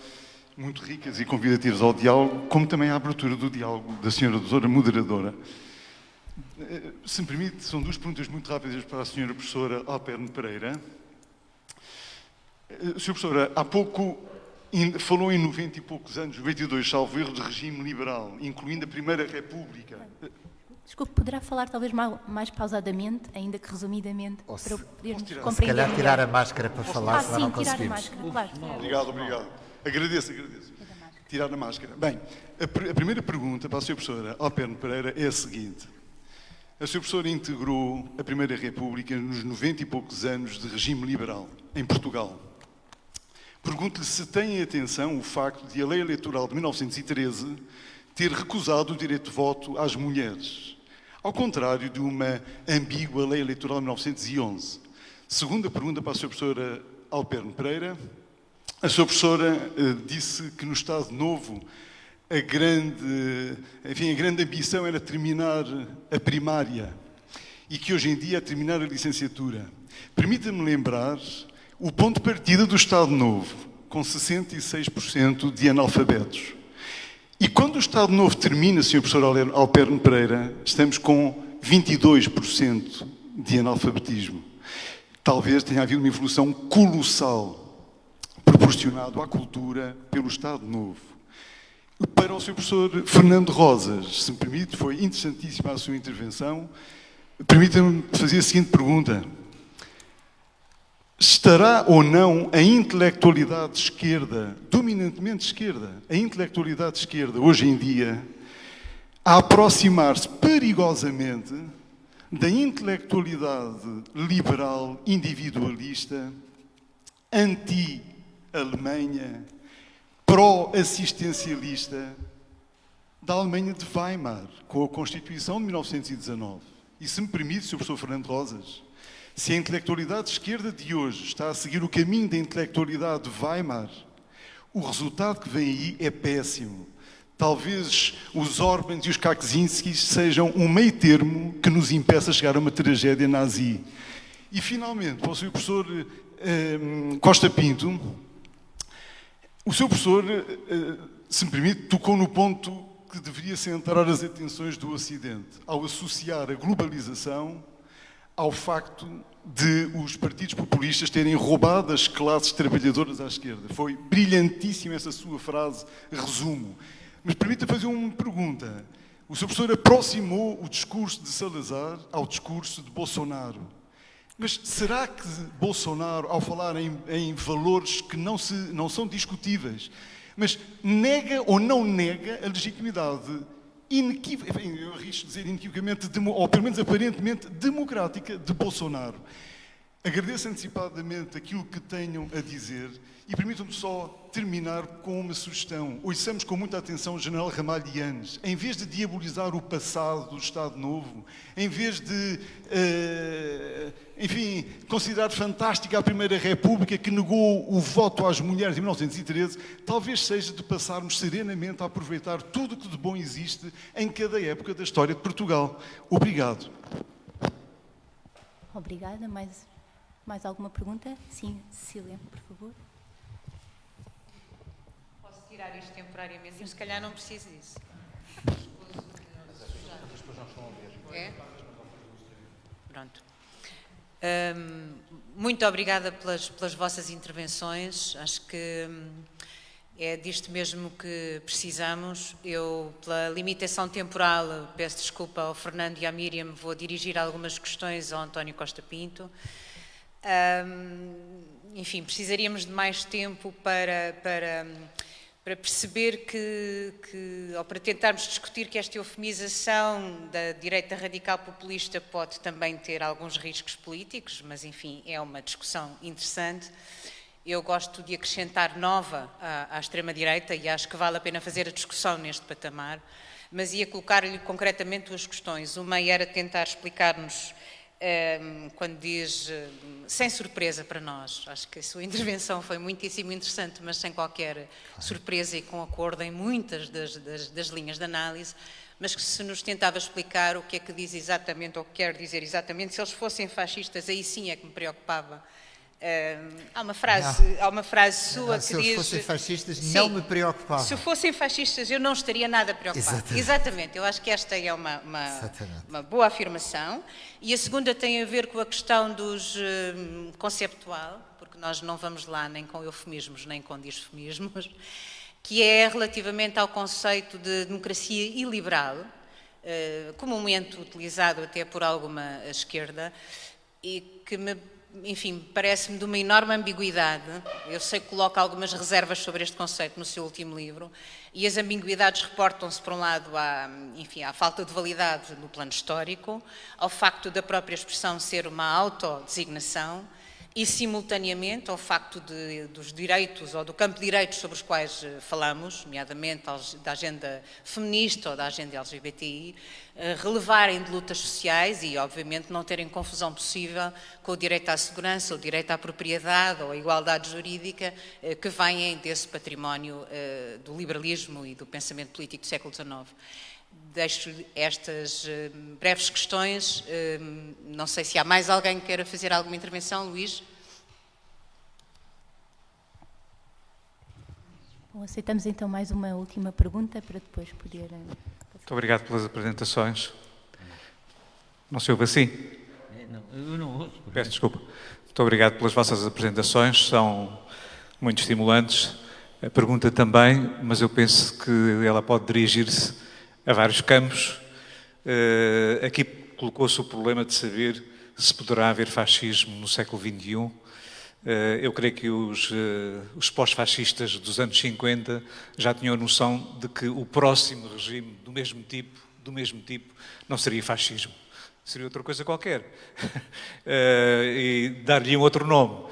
muito ricas e convidativas ao diálogo, como também à abertura do diálogo da senhora doutora moderadora. Eh, se me permite, são duas perguntas muito rápidas para a senhora professora Alperne Pereira. Eh, senhora professora, há pouco falou em 90 e poucos anos, 92, salvo erro, de regime liberal, incluindo a Primeira República. Desculpe, poderá falar talvez mais pausadamente, ainda que resumidamente, Ou para podermos compreender Se calhar tirar a máscara para falar, ah, senão sim, não tirar conseguimos. a máscara, claro. Obrigado, obrigado. Agradeço, agradeço. Tirar a máscara. Bem, a, pr a primeira pergunta para a Sra. Professora Alperno Pereira é a seguinte. A Sra. Professora integrou a Primeira República nos 90 e poucos anos de regime liberal, em Portugal. Pergunto-lhe se tem em atenção o facto de a lei eleitoral de 1913 ter recusado o direito de voto às mulheres, ao contrário de uma ambígua lei eleitoral de 1911. Segunda pergunta para a Sra. Professora Alperno Pereira. A sua professora uh, disse que no Estado Novo a grande, enfim, a grande ambição era terminar a primária e que hoje em dia é terminar a licenciatura. Permita-me lembrar o ponto de partida do Estado Novo, com 66% de analfabetos. E quando o Estado Novo termina, Sr. Professor Alperno Pereira, estamos com 22% de analfabetismo. Talvez tenha havido uma evolução colossal proporcionado à cultura pelo Estado Novo. Para o Sr. Professor Fernando Rosas, se me permite, foi interessantíssima a sua intervenção. Permita-me fazer a seguinte pergunta. Estará ou não a intelectualidade esquerda, dominantemente esquerda, a intelectualidade esquerda, hoje em dia, a aproximar-se perigosamente da intelectualidade liberal, individualista, anti Alemanha pró-assistencialista da Alemanha de Weimar, com a Constituição de 1919. E se me permite, Sr. Professor Fernando Rosas, se a intelectualidade de esquerda de hoje está a seguir o caminho da intelectualidade de Weimar, o resultado que vem aí é péssimo. Talvez os Orbans e os Kaczynskis sejam um meio termo que nos impeça a chegar a uma tragédia nazi. E, finalmente, para o Sr. Professor eh, Costa Pinto, o Sr. Professor, eh, se me permite, tocou no ponto que deveria centrar as atenções do Ocidente, ao associar a globalização ao facto de os partidos populistas terem roubado as classes trabalhadoras à esquerda. Foi brilhantíssima essa sua frase, resumo. Mas permita fazer uma pergunta. O Sr. Professor aproximou o discurso de Salazar ao discurso de Bolsonaro. Mas será que Bolsonaro, ao falar em, em valores que não, se, não são discutíveis, mas nega ou não nega a legitimidade inequívoca, eu arrisco dizer inequivocamente, ou pelo menos aparentemente democrática de Bolsonaro. Agradeço antecipadamente aquilo que tenham a dizer e permitam-me só terminar com uma sugestão. Ouçamos com muita atenção o general Ramalhianes. Em vez de diabolizar o passado do Estado Novo, em vez de, uh, enfim, considerar fantástica a Primeira República que negou o voto às mulheres em 1913, talvez seja de passarmos serenamente a aproveitar tudo o que de bom existe em cada época da história de Portugal. Obrigado. Obrigada. Mais, mais alguma pergunta? Sim, Cecília, por favor tirar isto temporariamente, mas se calhar não preciso disso. É? Pronto. Um, muito obrigada pelas, pelas vossas intervenções. Acho que hum, é disto mesmo que precisamos. Eu, pela limitação temporal, peço desculpa ao Fernando e à Miriam, vou dirigir algumas questões ao António Costa Pinto. Um, enfim, precisaríamos de mais tempo para, para para perceber que, que, ou para tentarmos discutir que esta eufemização da direita radical populista pode também ter alguns riscos políticos, mas enfim, é uma discussão interessante. Eu gosto de acrescentar nova à, à extrema-direita e acho que vale a pena fazer a discussão neste patamar, mas ia colocar-lhe concretamente duas questões. Uma era tentar explicar-nos Ehm, quando diz sem surpresa para nós. Acho que a sua intervenção foi muitíssimo interessante, mas sem qualquer surpresa e com acordo em muitas das, das, das linhas de análise. Mas que se nos tentava explicar o que é que diz exatamente, ou quer dizer exatamente, se eles fossem fascistas, aí sim é que me preocupava Uh, há, uma frase, há uma frase sua não, que se diz... Se fossem fascistas, sim, não me preocupava. Se fossem fascistas, eu não estaria nada preocupado. Exatamente. Exatamente. Eu acho que esta é uma, uma, uma, boa afirmação. E a segunda tem a ver com a questão dos uh, conceptual, porque nós não vamos lá nem com eufemismos, nem com disfemismos, que é relativamente ao conceito de democracia iliberal, uh, comumente utilizado até por alguma esquerda, e que me enfim, parece-me de uma enorme ambiguidade. Eu sei que coloca algumas reservas sobre este conceito no seu último livro, e as ambiguidades reportam-se, por um lado, à, enfim, à falta de validade no plano histórico, ao facto da própria expressão ser uma autodesignação, e, simultaneamente, ao facto de, dos direitos ou do campo de direitos sobre os quais eh, falamos, nomeadamente da agenda feminista ou da agenda LGBTI, eh, relevarem de lutas sociais e, obviamente, não terem confusão possível com o direito à segurança, o direito à propriedade ou à igualdade jurídica eh, que vêm desse património do liberalismo e do pensamento político do século XIX deixo estas uh, breves questões. Uh, não sei se há mais alguém que queira fazer alguma intervenção, Luís. Bom, aceitamos então mais uma última pergunta para depois poder. Uh, Muito obrigado pelas apresentações. Não se ouve assim? Não, eu não ouço. Peço desculpa. Muito obrigado pelas vossas apresentações, são muito estimulantes. A pergunta também, mas eu penso que ela pode dirigir-se a vários campos. Uh, aqui colocou-se o problema de saber se poderá haver fascismo no século XXI. Eh, eu creio que os, uh, os pós-fascistas dos anos 50 já tinham a noção de que o próximo regime do mesmo tipo, do mesmo tipo, não seria fascismo, seria outra coisa qualquer e dar-lhe um outro nome.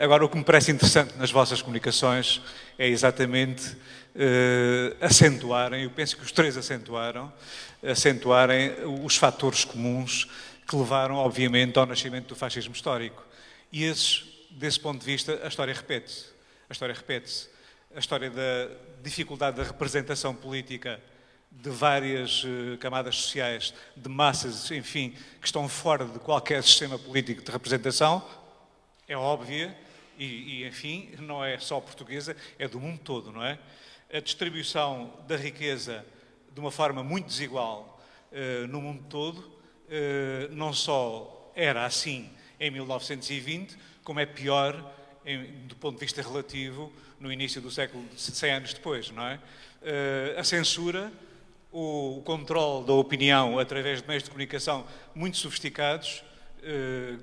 Agora, o que me parece interessante nas vossas comunicações é exatamente uh, acentuarem, eu penso que os três acentuaram, acentuarem os fatores comuns que levaram, obviamente, ao nascimento do fascismo histórico. E esses, desse ponto de vista, a história repete-se. A história repete-se. A história da dificuldade da representação política de várias uh, camadas sociais, de massas, enfim, que estão fora de qualquer sistema político de representação, é óbvia e, e, enfim, não é só portuguesa, é do mundo todo, não é? A distribuição da riqueza de uma forma muito desigual uh, no mundo todo, uh, não só era assim em 1920, como é pior em, do ponto de vista relativo no início do século, 100 anos depois, não é? Uh, a censura, o, o controle da opinião através de meios de comunicação muito sofisticados,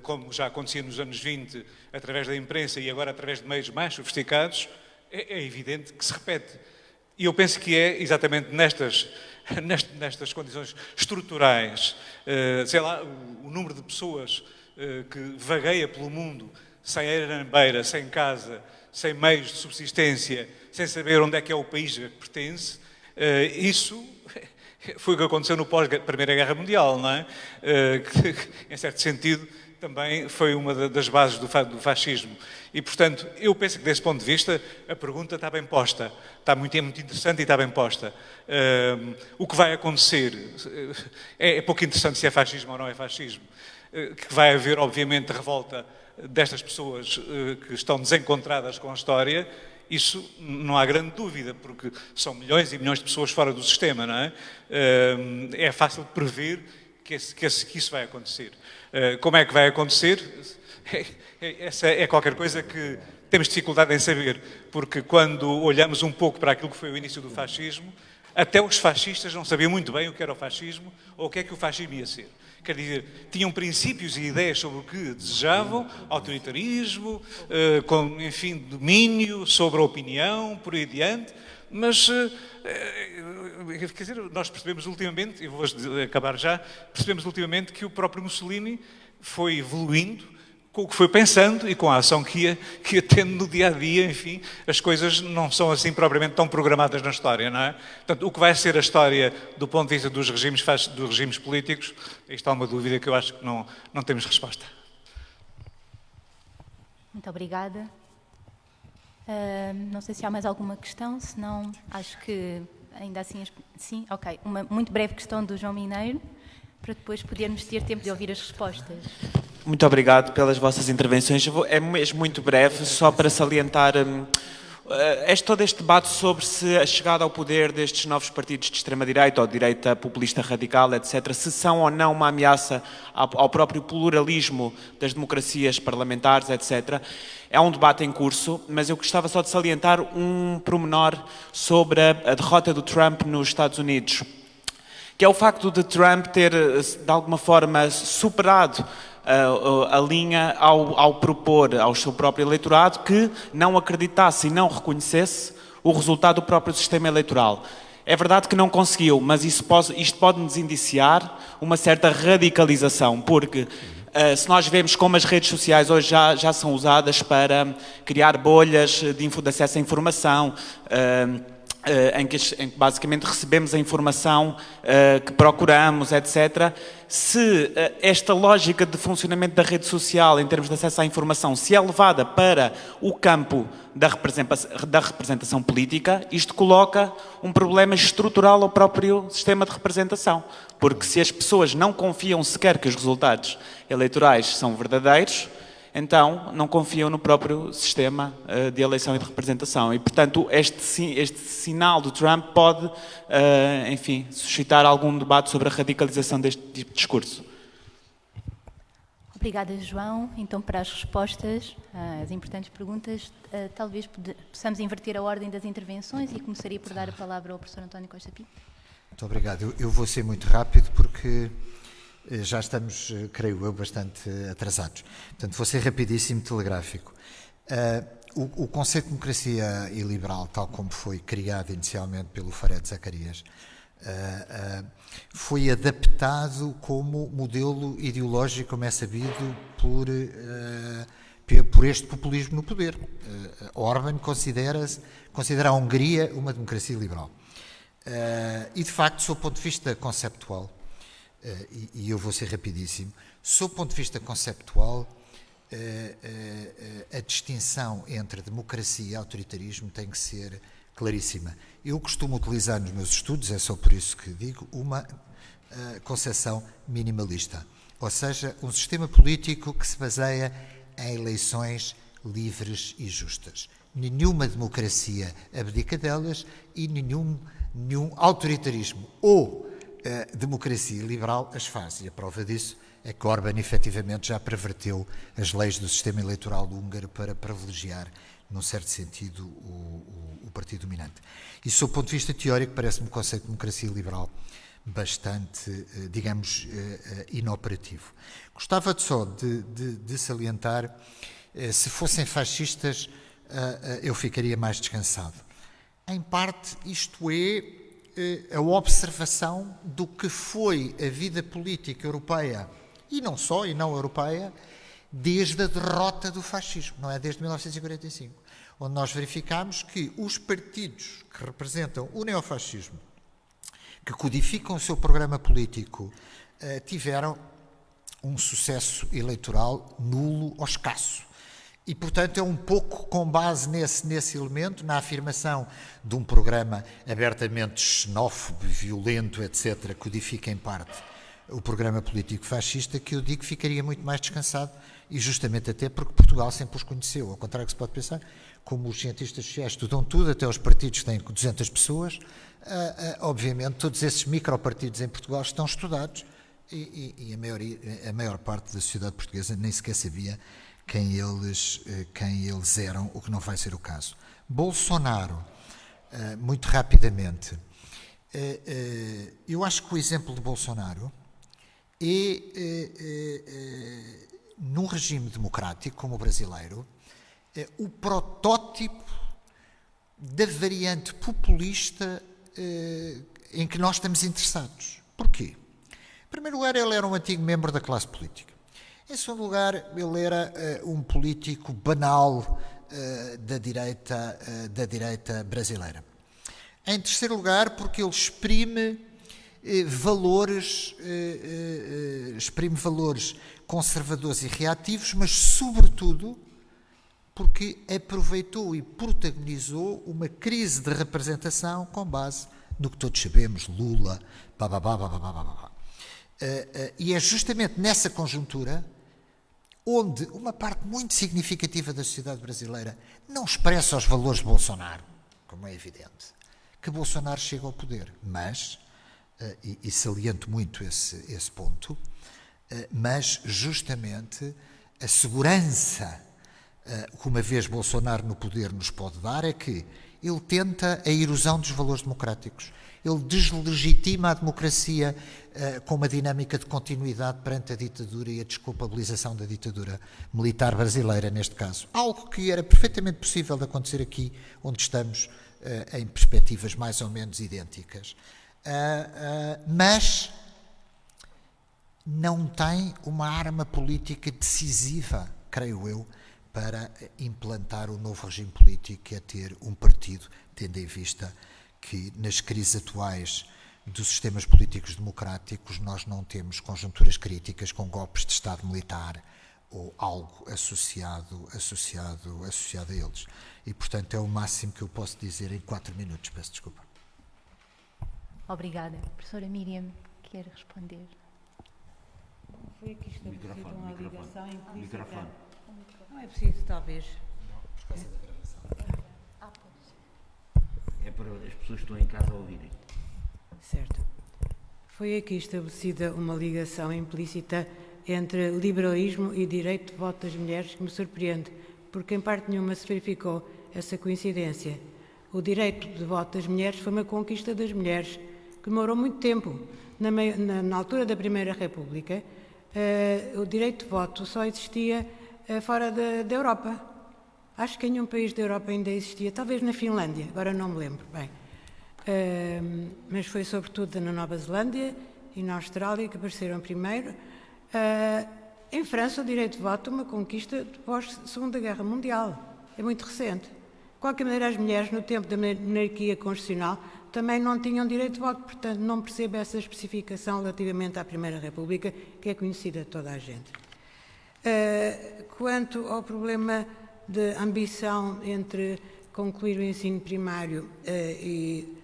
como já acontecia nos anos 20, através da imprensa e agora através de meios mais sofisticados, é, é evidente que se repete. E eu penso que é exatamente nestas, nestas condições estruturais, uh, sei lá, o, número de pessoas que vagueia pelo mundo sem beira, sem casa, sem meios de subsistência, sem saber onde é que é o país a que pertence, uh, isso foi o que aconteceu no pós-Primeira Guerra Mundial, não é? Que, em certo sentido, também foi uma das bases do, fascismo. E, portanto, eu penso que, desse ponto de vista, a pergunta está bem posta. Está muito, é muito interessante e está bem posta. Uh, o que vai acontecer é, é pouco interessante se é fascismo ou não é fascismo. que vai haver, obviamente, revolta destas pessoas eh, que estão desencontradas com a história, isso não há grande dúvida, porque são milhões e milhões de pessoas fora do sistema, não é? Eh, é fácil prever que, que, que isso vai acontecer. Eh, como é que vai acontecer? Essa é qualquer coisa que temos dificuldade em saber, porque quando olhamos um pouco para aquilo que foi o início do fascismo, até os fascistas não sabiam muito bem o que era o fascismo ou o que é que o fascismo ia ser. Quer dizer, tinham princípios e ideias sobre o que desejavam, autoritarismo, eh, com, enfim, domínio sobre a opinião, por aí adiante, mas, eh, quer dizer, nós percebemos ultimamente, e vou acabar já, percebemos ultimamente que o próprio Mussolini foi evoluindo com o que foi pensando e com a ação que ia, que ia tendo no dia a dia, enfim, as coisas não são assim propriamente tão programadas na história, não é? Portanto, o que vai ser a história do ponto de vista dos regimes, dos regimes políticos, isto é uma dúvida que eu acho que não, não temos resposta. Muito obrigada. Uh, não sei se há mais alguma questão, se não, acho que ainda assim, sim, ok. Uma muito breve questão do João Mineiro, para depois podermos ter tempo de ouvir as respostas. Muito obrigado pelas vossas intervenções. É mesmo muito breve, só para salientar um, este, todo este debate sobre se a chegada ao poder destes novos partidos de extrema-direita ou direita populista radical, etc., se são ou não uma ameaça ao, próprio pluralismo das democracias parlamentares, etc., é um debate em curso, mas eu gostava só de salientar um promenor sobre a derrota do Trump nos Estados Unidos, que é o facto de Trump ter, de alguma forma, superado a, a linha ao, ao, propor ao seu próprio eleitorado que não acreditasse e não reconhecesse o resultado do próprio sistema eleitoral. É verdade que não conseguiu, mas pode, isto pode nos indiciar uma certa radicalização, porque uh, se nós vemos como as redes sociais hoje já, já são usadas para criar bolhas de, de acesso à informação, Uh, em, que, em, que, basicamente recebemos a informação uh, que procuramos, etc. Se uh, esta lógica de funcionamento da rede social, em termos de acesso à informação, se é levada para o campo da representação, da representação política, isto coloca um problema estrutural ao próprio sistema de representação. Porque se as pessoas não confiam sequer que os resultados eleitorais são verdadeiros, então não confiam no próprio sistema uh, de eleição e de representação. E, portanto, este, este sinal do Trump pode, uh, enfim, suscitar algum debate sobre a radicalização deste tipo de discurso. Obrigada, João. Então, para as respostas às importantes perguntas, uh, talvez possamos inverter a ordem das intervenções e começaria por dar a palavra ao professor António Costa Pinto. Muito obrigado. Eu, eu vou ser muito rápido porque eh, já estamos, eh, creio eu, bastante atrasados. Portanto, vou ser rapidíssimo, telegráfico. Uh, o, o, conceito de democracia iliberal, tal como foi criado inicialmente pelo Fared Zacarias, uh, uh, foi adaptado como modelo ideológico, como é sabido, por por este populismo no poder. Orban considera, considera a Hungria uma democracia liberal. E, de facto, sob o ponto de vista conceptual, e, e, eu vou ser rapidíssimo, sob o ponto de vista conceptual, a distinção entre democracia e autoritarismo tem que ser claríssima. Eu costumo utilizar nos meus estudos, é só por isso que digo, uma concepção minimalista, ou seja, um sistema político que se baseia em eleições livres e justas. Nenhuma democracia abdica delas e nenhum, nenhum autoritarismo ou uh, democracia liberal as faz. E a prova disso é que Orban efetivamente já perverteu as leis do sistema eleitoral húngaro para privilegiar, num certo sentido, o, o, o partido dominante. E, sob o ponto de vista teórico, parece-me o conceito de democracia liberal bastante, eh, digamos, eh, eh, inoperativo. Gostava só de, de, de salientar, se fossem fascistas, eu ficaria mais descansado. Em parte, isto é a observação do que foi a vida política europeia, e não só, e não europeia, desde a derrota do fascismo, não é? Desde 1945, onde nós verificamos que os partidos que representam o neofascismo que codificam o seu programa político uh, tiveram um sucesso eleitoral nulo ou escasso. E, portanto, é um pouco com base nesse, nesse elemento, na afirmação de um programa abertamente xenófobo, violento, etc., codifica em parte o programa político fascista, que eu digo que ficaria muito mais descansado, e justamente até porque Portugal sempre os conheceu, ao contrário que se pode pensar, como os cientistas sociais estudam tudo, até os partidos têm 200 pessoas, Uh, uh, obviamente, todos esses micropartidos em Portugal estão estudados e, e, e a, maior, a, maior, parte da sociedade portuguesa nem sequer sabia quem eles, uh, quem eles eram, o que não vai ser o caso. Bolsonaro, muito rapidamente, eu acho que o exemplo de Bolsonaro é, num regime democrático como o brasileiro, o protótipo da variante populista eh, em que nós estamos interessados. Porquê? Em primeiro lugar, ele era um antigo membro da classe política. Em segundo lugar, ele era uh, um político banal uh, da, direita, uh, da direita brasileira. Em terceiro lugar, porque ele exprime valores, exprime valores conservadores e reativos, mas sobretudo porque aproveitou e protagonizou uma crise de representação com base no que todos sabemos, Lula, bababá, bababá, bababá. E é justamente nessa conjuntura onde uma parte muito significativa da sociedade brasileira não expressa os valores de Bolsonaro, como é evidente, que Bolsonaro chega ao poder. Mas, uh, e, e saliento muito esse, esse ponto, mas justamente a segurança eh, que uma vez Bolsonaro no poder nos pode dar é que ele tenta a erosão dos valores democráticos. Ele deslegitima a democracia uh, com uma dinâmica de continuidade perante a ditadura e a desculpabilização da ditadura militar brasileira, neste caso. Algo que era perfeitamente possível de acontecer aqui, onde estamos uh, em perspectivas mais ou menos idênticas. Uh, mas não tem uma arma política decisiva, creio eu, para implantar o novo regime político, que é ter um partido, tendo em vista que nas crises atuais dos sistemas políticos democráticos nós não temos conjunturas críticas com golpes de Estado militar ou algo associado, associado, associado a eles. E, portanto, é o máximo que eu posso dizer em quatro minutos. Peço desculpa. Obrigada. Professora Miriam, quer responder? Foi aqui estabelecida uma ligação implícita. Microfone. Não é preciso, talvez. Não, por causa da gravação. É para as pessoas que estão em casa ouvirem. Certo. Foi aqui estabelecida uma ligação implícita entre liberalismo e direito de voto das mulheres que me surpreende, porque em parte nenhuma se verificou essa coincidência. O direito de voto das mulheres foi uma conquista das mulheres que demorou muito tempo. Na, na, na altura da Primeira República, uh, o direito de voto só existia eh, fora da, da Europa. Acho que em nenhum país da Europa ainda existia, talvez na Finlândia, agora não me lembro bem. Uh, mas foi sobretudo na Nova Zelândia e na Austrália que apareceram primeiro. Uh, em França, o direito de voto é uma conquista pós Segunda Guerra Mundial. É muito recente. De qualquer maneira, as mulheres, no tempo da monarquia constitucional, também não tinham direito de voto, portanto, não percebo essa especificação relativamente à Primeira República, que é conhecida de toda a gente. Uh, quanto ao problema de ambição entre concluir o ensino primário uh, e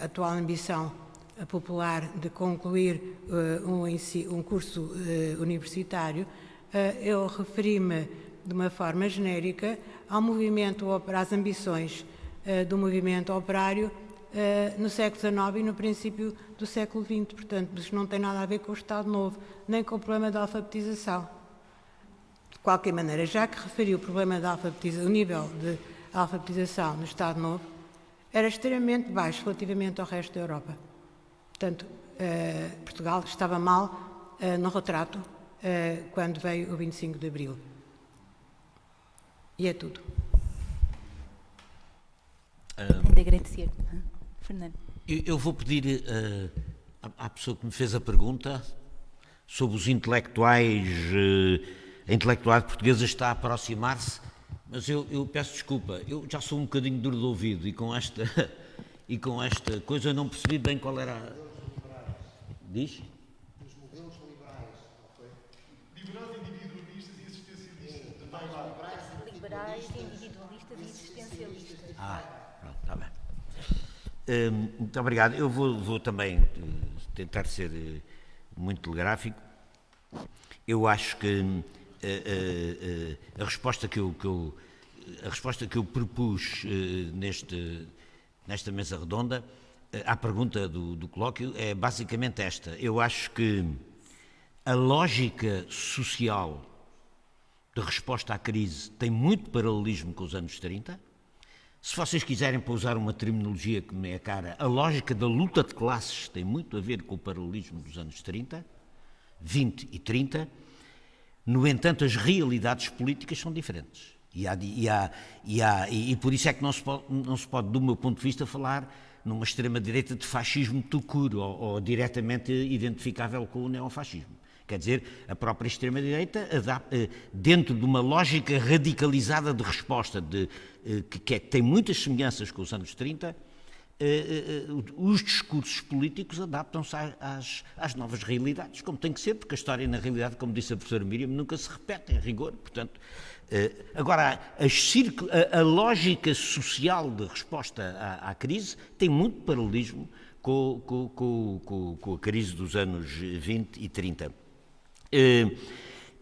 a atual ambição popular de concluir uh, um, curso universitário, eu referi-me de uma forma genérica ao movimento, às ambições do movimento operário no século XIX e no princípio do século XX. Portanto, isto não tem nada a ver com o Estado Novo, nem com o problema da alfabetização. De qualquer maneira, já que referiu o problema da alfabetização, o nível de alfabetização no Estado Novo, era extremamente baixo relativamente ao resto da Europa. Portanto, uh, Portugal estava mal uh, no retrato uh, quando veio o 25 de Abril. E é tudo. Um... De agradecer. Fernando. Eu, eu vou pedir uh, à, à, pessoa que me fez a pergunta sobre os intelectuais, uh, a intelectualidade portuguesa está a aproximar-se, mas eu, eu, peço desculpa, eu já sou um bocadinho duro de ouvido e com esta, e com esta coisa eu não percebi bem qual era. A... Diz? Os modelos liberais, ok? Liberais, individualistas e existencialistas. Liberais, individualistas e existencialistas. Ah, pronto, está bem. Hum, muito obrigado. Eu vou, vou, também eh, tentar ser eh, muito telegráfico. Eu acho que a, eh, resposta que eu, que eu, a resposta que eu propus neste, nesta mesa redonda à pergunta do, do colóquio é basicamente esta. Eu acho que a lógica social de resposta à crise tem muito paralelismo com os anos 30 se vocês quiserem pousar uma terminologia que me é cara, a lógica da luta de classes tem muito a ver com o paralelismo dos anos 30, 20 e 30. No entanto, as realidades políticas são diferentes. E, há, e, há, e, há, e, por isso é que não se, pode, não se pode, do meu ponto de vista, falar numa extrema-direita de fascismo tucuro ou, ou diretamente identificável com o neofascismo. Quer dizer, a própria extrema-direita, eh, dentro de uma lógica radicalizada de resposta, de, eh, que, é, que tem muitas semelhanças com os anos 30, eh, os discursos políticos adaptam-se às, às, novas realidades, como tem que ser, porque a história, na realidade, como disse a professora Miriam, nunca se repete em rigor. Portanto, agora, a, a, lógica social de resposta à, à crise tem muito paralelismo com, com, com, com, a crise dos anos 20 e 30. Eh,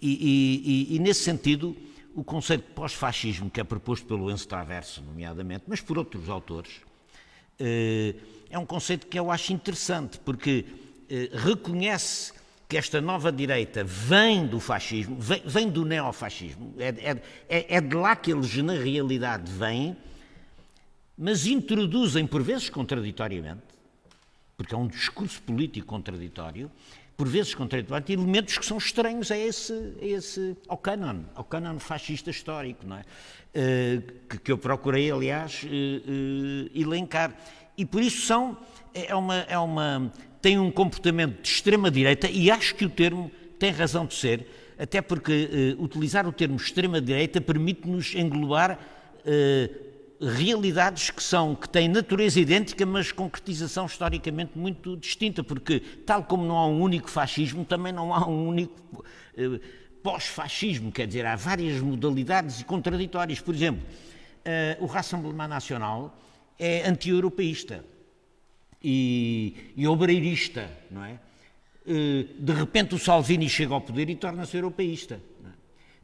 e, e, e, nesse sentido, o conceito de pós-fascismo, que é proposto pelo Enzo Traverso, nomeadamente, mas por outros autores, eh, é um conceito que eu acho interessante, porque eh, reconhece que esta nova direita vem do fascismo, vem, vem do neofascismo, é, é, é, é de lá que eles, na realidade, vêm, mas introduzem, por vezes contraditoriamente, porque é um discurso político contraditório, por vezes contraditório, elementos que são estranhos a esse, a esse, ao canon, ao canon fascista histórico, não é? Uh, que, eu procurei, aliás, uh, uh, elencar. E por isso são, é, é uma, é uma, tem um comportamento de extrema-direita, e acho que o termo tem razão de ser, até porque utilizar o termo extrema-direita permite-nos englobar realidades que são que têm natureza idêntica, mas concretização historicamente muito distinta, porque tal como não há um único fascismo, também não há um único eh, pós-fascismo, quer dizer, há várias modalidades contraditórias. Por exemplo, eh, o Rassemblement Nacional é anti-europeísta e, e obreirista, não é? Eh, de repente o Salvini chega ao poder e torna-se europeísta.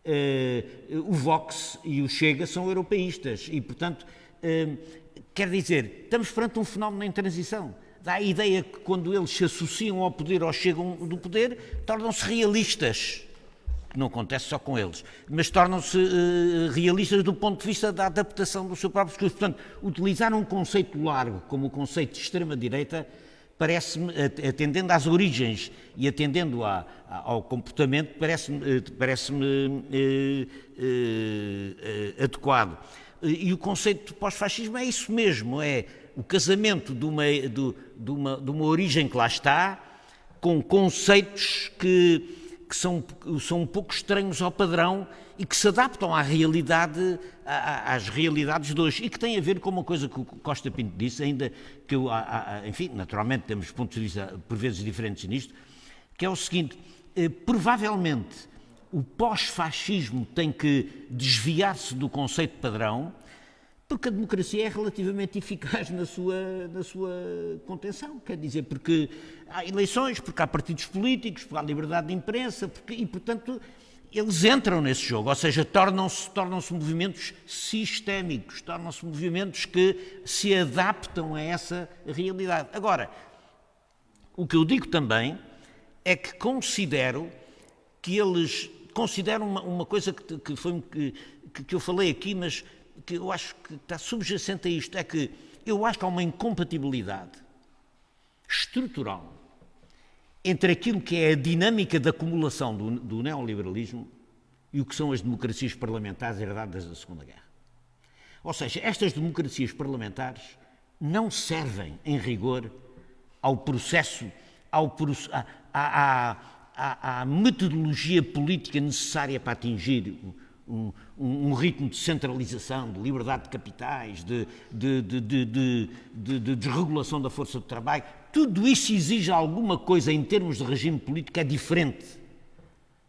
Uh, o Vox e o Chega são europeístas e, portanto, uh, quer dizer, estamos perante um fenómeno em transição. Dá a ideia que quando eles se associam ao poder ou chegam do poder, tornam-se realistas. Que não acontece só com eles, mas tornam-se uh, realistas do ponto de vista da adaptação do seu próprio discurso. Portanto, utilizar um conceito largo como o conceito de extrema-direita parece-me, atendendo às origens e atendendo a, ao comportamento, parece-me eh, parece eh, eh, adequado. E o conceito de pós-fascismo é isso mesmo, é o casamento de uma, de, de, uma, de uma origem que lá está com conceitos que, que são, são um pouco estranhos ao padrão e que se adaptam à realidade, às realidades de hoje e que têm a ver com uma coisa que o Costa Pinto disse, ainda que eu, enfim, naturalmente temos pontos de vista por vezes diferentes nisto, que é o seguinte, eh, provavelmente o pós-fascismo tem que desviar-se do conceito padrão, porque a democracia é relativamente eficaz na sua, na sua contenção. Quer dizer, porque há eleições, porque há partidos políticos, porque há liberdade de imprensa, porque, e, portanto, eles entram nesse jogo, ou seja, tornam-se tornam movimentos sistémicos, tornam-se movimentos que se adaptam a essa realidade. Agora, o que eu digo também é que considero que eles consideram uma, uma coisa que, que foi que, que eu falei aqui, mas que eu acho que está subjacente a isto, é que eu acho que há uma incompatibilidade estrutural entre aquilo que é a dinâmica da acumulação do, do neoliberalismo e o que são as democracias parlamentares herdadas da Segunda Guerra. Ou seja, estas democracias parlamentares não servem, em rigor, ao processo, ao, à, à, à, à metodologia política necessária para atingir um, um, um, ritmo de centralização, de liberdade de capitais, de, de, de, de, desregulação da força de trabalho, tudo isso exige alguma coisa em termos de regime político que é diferente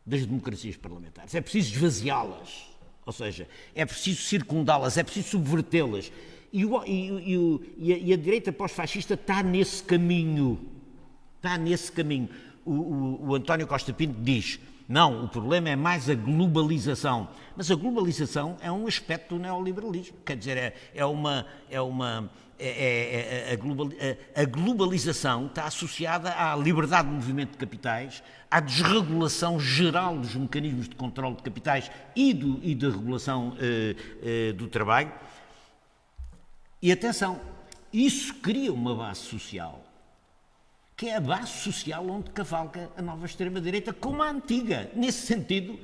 das democracias parlamentares. É preciso esvaziá-las, ou seja, é preciso circundá-las, é preciso subvertê-las. E, e, e, a, direita pós-fascista está nesse caminho. Está nesse caminho. O, o, o António Costa Pinto diz não, o problema é mais a globalização. Mas a globalização é um aspecto do neoliberalismo. Quer dizer, é, é uma. É uma é, é, é a, global, a, globalização está associada à liberdade de movimento de capitais, à desregulação geral dos mecanismos de controle de capitais e, do, e da regulação eh, eh, do trabalho. E atenção, isso cria uma base social que é a base social onde cavalga a nova extrema-direita, como a antiga. Nesse sentido,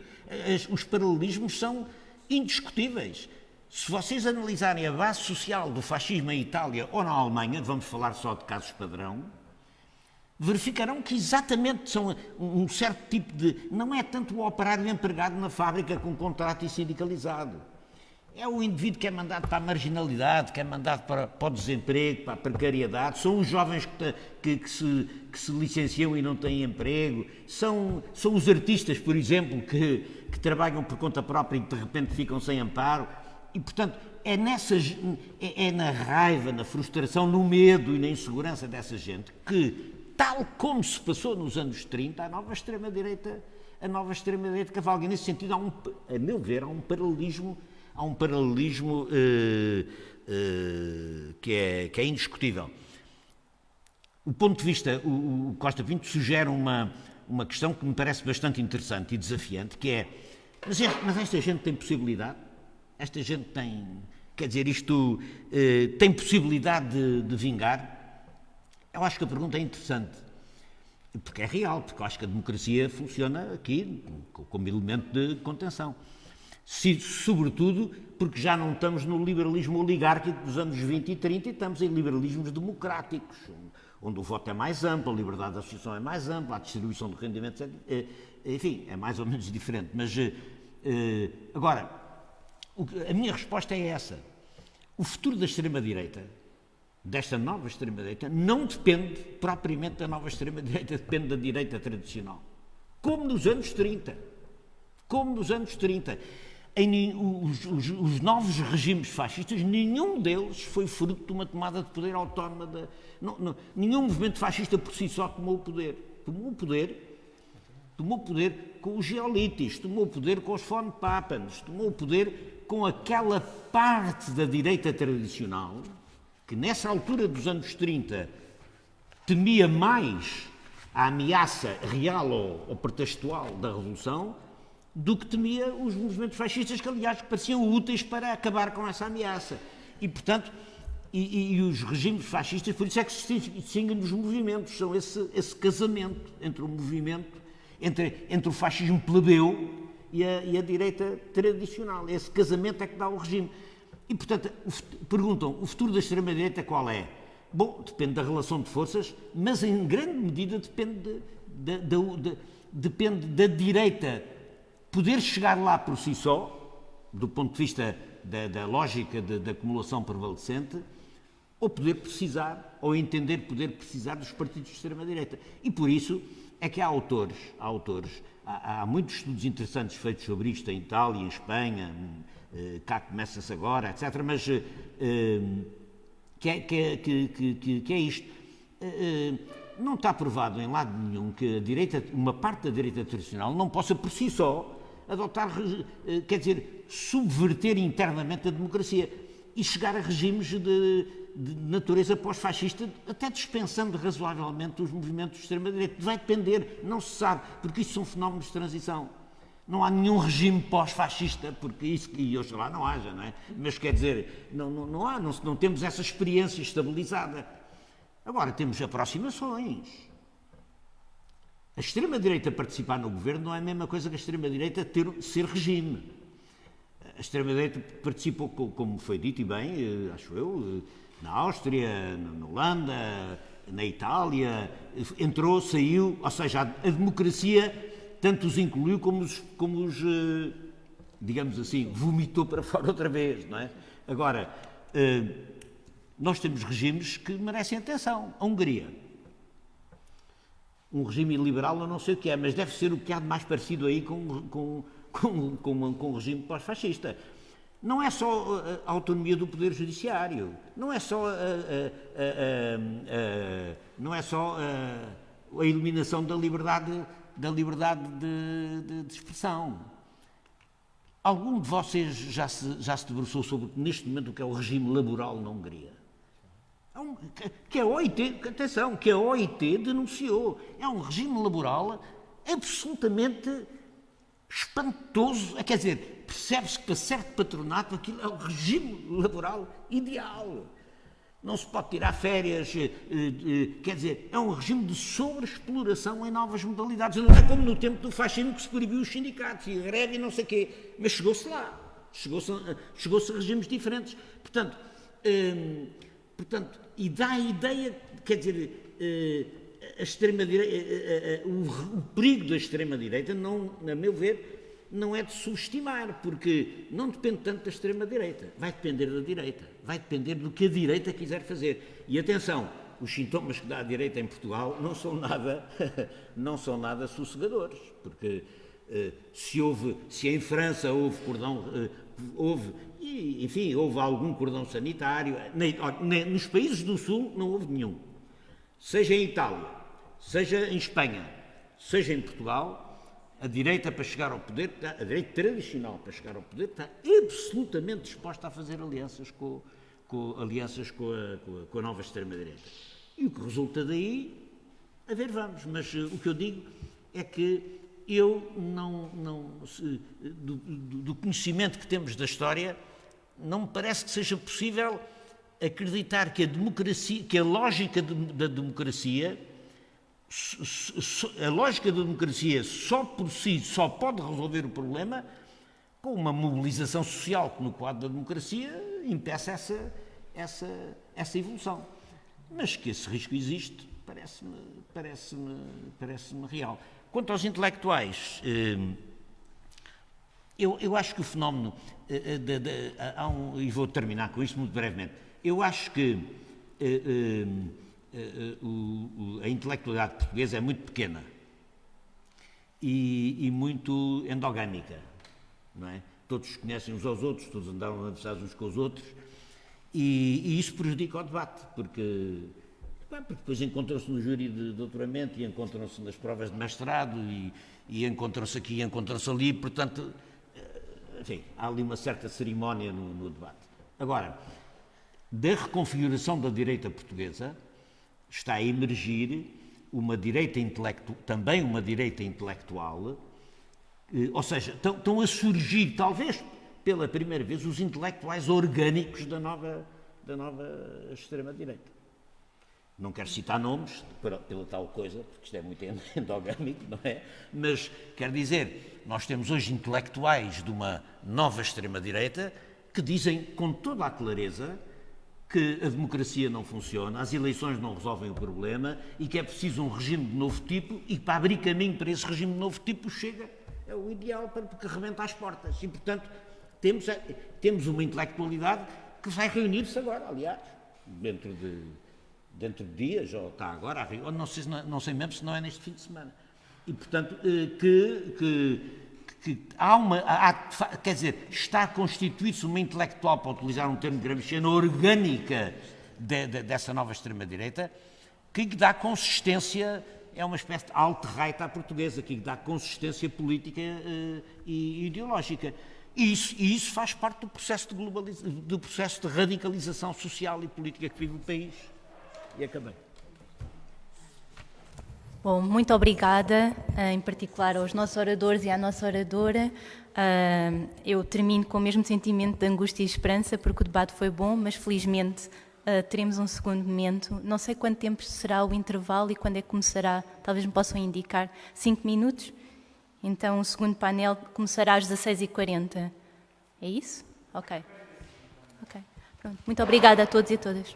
os paralelismos são indiscutíveis. Se vocês analisarem a base social do fascismo em Itália ou na Alemanha, vamos falar só de casos padrão, verificarão que exatamente são um certo tipo de. Não é tanto o operário empregado na fábrica com contrato e sindicalizado é o indivíduo que é mandado para a marginalidade, que é mandado para, para o desemprego, para a precariedade, são os jovens que, que, que, se, que se licenciam e não têm emprego, são, são os artistas, por exemplo, que, que trabalham por conta própria e de repente ficam sem amparo. E, portanto, é, nessas, é, é na raiva, na frustração, no medo e na insegurança dessa gente que, tal como se passou nos anos 30, a nova extrema-direita a nova extrema-direita cavalga. Nesse sentido, há um, a meu ver, há um paralelismo há um paralelismo uh, uh, que, é, que é indiscutível. O ponto de vista, o, o Costa Pinto sugere uma, uma questão que me parece bastante interessante e desafiante, que é, mas, mas esta gente tem possibilidade? Esta gente tem, quer dizer, isto uh, tem possibilidade de, de vingar? Eu acho que a pergunta é interessante porque é real, porque eu acho que a democracia funciona aqui como elemento de contenção sobretudo porque já não estamos no liberalismo oligárquico dos anos 20 e 30 e estamos em liberalismos democráticos, onde o voto é mais amplo, a liberdade de associação é mais ampla, a distribuição de rendimentos é, é, enfim, é mais ou menos diferente. Mas, eh, eh, agora, a minha resposta é essa. O futuro da extrema-direita, desta nova extrema-direita, não depende propriamente da nova extrema-direita, depende da direita tradicional. Como nos anos 30. Como nos anos 30 em, os, os, os, novos regimes fascistas, nenhum deles foi fruto de uma tomada de poder autónoma. De, não, não, nenhum movimento fascista por si só tomou o poder. Tomou o poder, tomou o poder com os geolites, tomou o poder com os von Pappens, tomou o poder com aquela parte da direita tradicional que nessa altura dos anos 30 temia mais a ameaça real ou, pretextual da Revolução do que temia os movimentos fascistas, que aliás pareciam úteis para acabar com essa ameaça. E, portanto, e, e, e os regimes fascistas, por isso é que se distinguem dos movimentos, são esse, esse casamento entre o movimento, entre, entre o fascismo plebeu e a, e a direita tradicional. Esse casamento é que dá o regime. E, portanto, perguntam, o futuro da extrema-direita qual é? Bom, depende da relação de forças, mas em grande medida depende de, de, de, depende da direita poder chegar lá por si só, do ponto de vista da, da lógica da acumulação prevalecente, ou poder precisar, ou entender poder precisar dos partidos de extrema-direita. E por isso é que há autores, há autores, há, há, muitos estudos interessantes feitos sobre isto em Itália, em Espanha, eh, cá começa-se agora, etc. Mas eh, que, é, que, é, que, que, que é isto. Eh, não está provado em lado nenhum que a direita, uma parte da direita tradicional não possa por si só adotar, quer dizer, subverter internamente a democracia e chegar a regimes de, de natureza pós-fascista, até dispensando razoavelmente os movimentos de extrema-direita. Vai depender, não se sabe, porque isso são fenómenos de transição. Não há nenhum regime pós-fascista, porque isso, e oxalá não haja, não é? Mas quer dizer, não, não, não há, não, não temos essa experiência estabilizada. Agora, temos aproximações. A extrema-direita participar no governo não é a mesma coisa que a extrema-direita ser regime. A extrema-direita participou, como foi dito e bem, eh, acho eu, eh, na Áustria, na Holanda, na Itália, entrou, saiu, ou seja, a democracia tanto os incluiu como os, como os eh, digamos assim, vomitou para fora outra vez, não é? Agora, eh, nós temos regimes que merecem atenção. A Hungria. Um regime liberal, eu não sei o que é, mas deve ser o que há de mais parecido aí com, com, com, com, com um regime pós-fascista. Não é só a autonomia do Poder Judiciário, não é só a, a, a, não é só a, eliminação da liberdade, da liberdade de, de, de, expressão. Algum de vocês já se, já se debruçou sobre, neste momento, o que é o regime laboral na Hungria? É que a OIT, atenção, que a OIT denunciou. É um regime laboral absolutamente espantoso. Quer dizer, percebe-se que para certo patronato aquilo é o regime laboral ideal. Não se pode tirar férias, eh, eh, quer dizer, é um regime de sobreexploração em novas modalidades. Não é como no tempo do fascismo que se proibiu os sindicatos e greve e não sei o quê. Mas chegou-se lá. Chegou-se chegou a regimes diferentes. Portanto, hum, portanto, e dá a ideia, quer dizer, a extrema-direita, o, o perigo da extrema-direita, não, a meu ver, não é de subestimar, porque não depende tanto da extrema-direita, vai depender da direita, vai depender do que a direita quiser fazer. E atenção, os sintomas que dá a direita em Portugal não são nada, não são nada sossegadores, porque se houve, se em França houve cordão, houve, enfim, houve algum cordão sanitário, nos países do Sul não houve nenhum. Seja em Itália, seja em Espanha, seja em Portugal, a direita para chegar ao poder, a direita tradicional para chegar ao poder, está absolutamente disposta a fazer alianças com, com alianças com a, com a, com a nova extrema-direita. E o que resulta daí, a ver, vamos, mas uh, o que eu digo é que eu não, não se, do, do, do, conhecimento que temos da história, não me parece que seja possível acreditar que a democracia, que a lógica de, da democracia a lógica da democracia só por si só pode resolver o problema com uma mobilização social que no quadro da democracia impeça essa, essa, essa evolução. Mas que esse risco existe parece-me parece -me, parece -me real. Quanto aos intelectuais, eh, eu, eu acho que o fenómeno, eh, de, de, um, e vou terminar com isto muito brevemente, eu acho que eh, eh, a intelectualidade portuguesa é muito pequena e, e, muito endogâmica, não é? Todos conhecem uns aos outros, todos andaram universidades uns com os outros e, e isso prejudica o debate, porque, porque depois encontram-se no júri de doutoramento e encontram-se nas provas de mestrado e, e encontram-se aqui e encontram-se ali, portanto, eh, enfim, há ali uma certa cerimónia no, no debate. Agora, da reconfiguração da direita portuguesa, está a emergir uma direita intelectual, também uma direita intelectual, eh, ou seja, estão, a surgir, talvez pela primeira vez, os intelectuais orgânicos da nova, da nova extrema-direita. Não quero citar nomes pela, tal coisa, porque isto é muito endogâmico, não é? Mas quer dizer, nós temos hoje intelectuais de uma nova extrema-direita que dizem com toda a clareza que a democracia não funciona, as eleições não resolvem o problema e que é preciso um regime de novo tipo e para abrir caminho para esse regime de novo tipo chega é o ideal para porque rebenta as portas. E portanto temos temos uma intelectualidade que vai reunir-se agora aliás dentro de dentro de dias ou está agora ou não sei não sei mesmo se não é neste fim de semana. E portanto eh, que, que que há uma, há, quer dizer, está a constituir-se uma intelectual, para utilizar um termo gramsciano, orgânica de, de, dessa nova extrema-direita, que dá consistência, é uma espécie de alt-right à portuguesa, que dá consistência política uh, e ideológica. E isso, e isso, faz parte do processo, de globalização, do processo de radicalização social e política que vive o país. E acabei. Bom, muito obrigada, eh, em particular aos nossos oradores e à nossa oradora. Eh, eu termino com o mesmo sentimento de angústia e esperança, porque o debate foi bom, mas felizmente eh, teremos um segundo momento. Não sei quanto tempo será o intervalo e quando é que começará, talvez me possam indicar. Cinco minutos? Então o segundo painel começará às 16h40. É isso? Ok. Ok. Pronto. Muito obrigada a todos e a todas.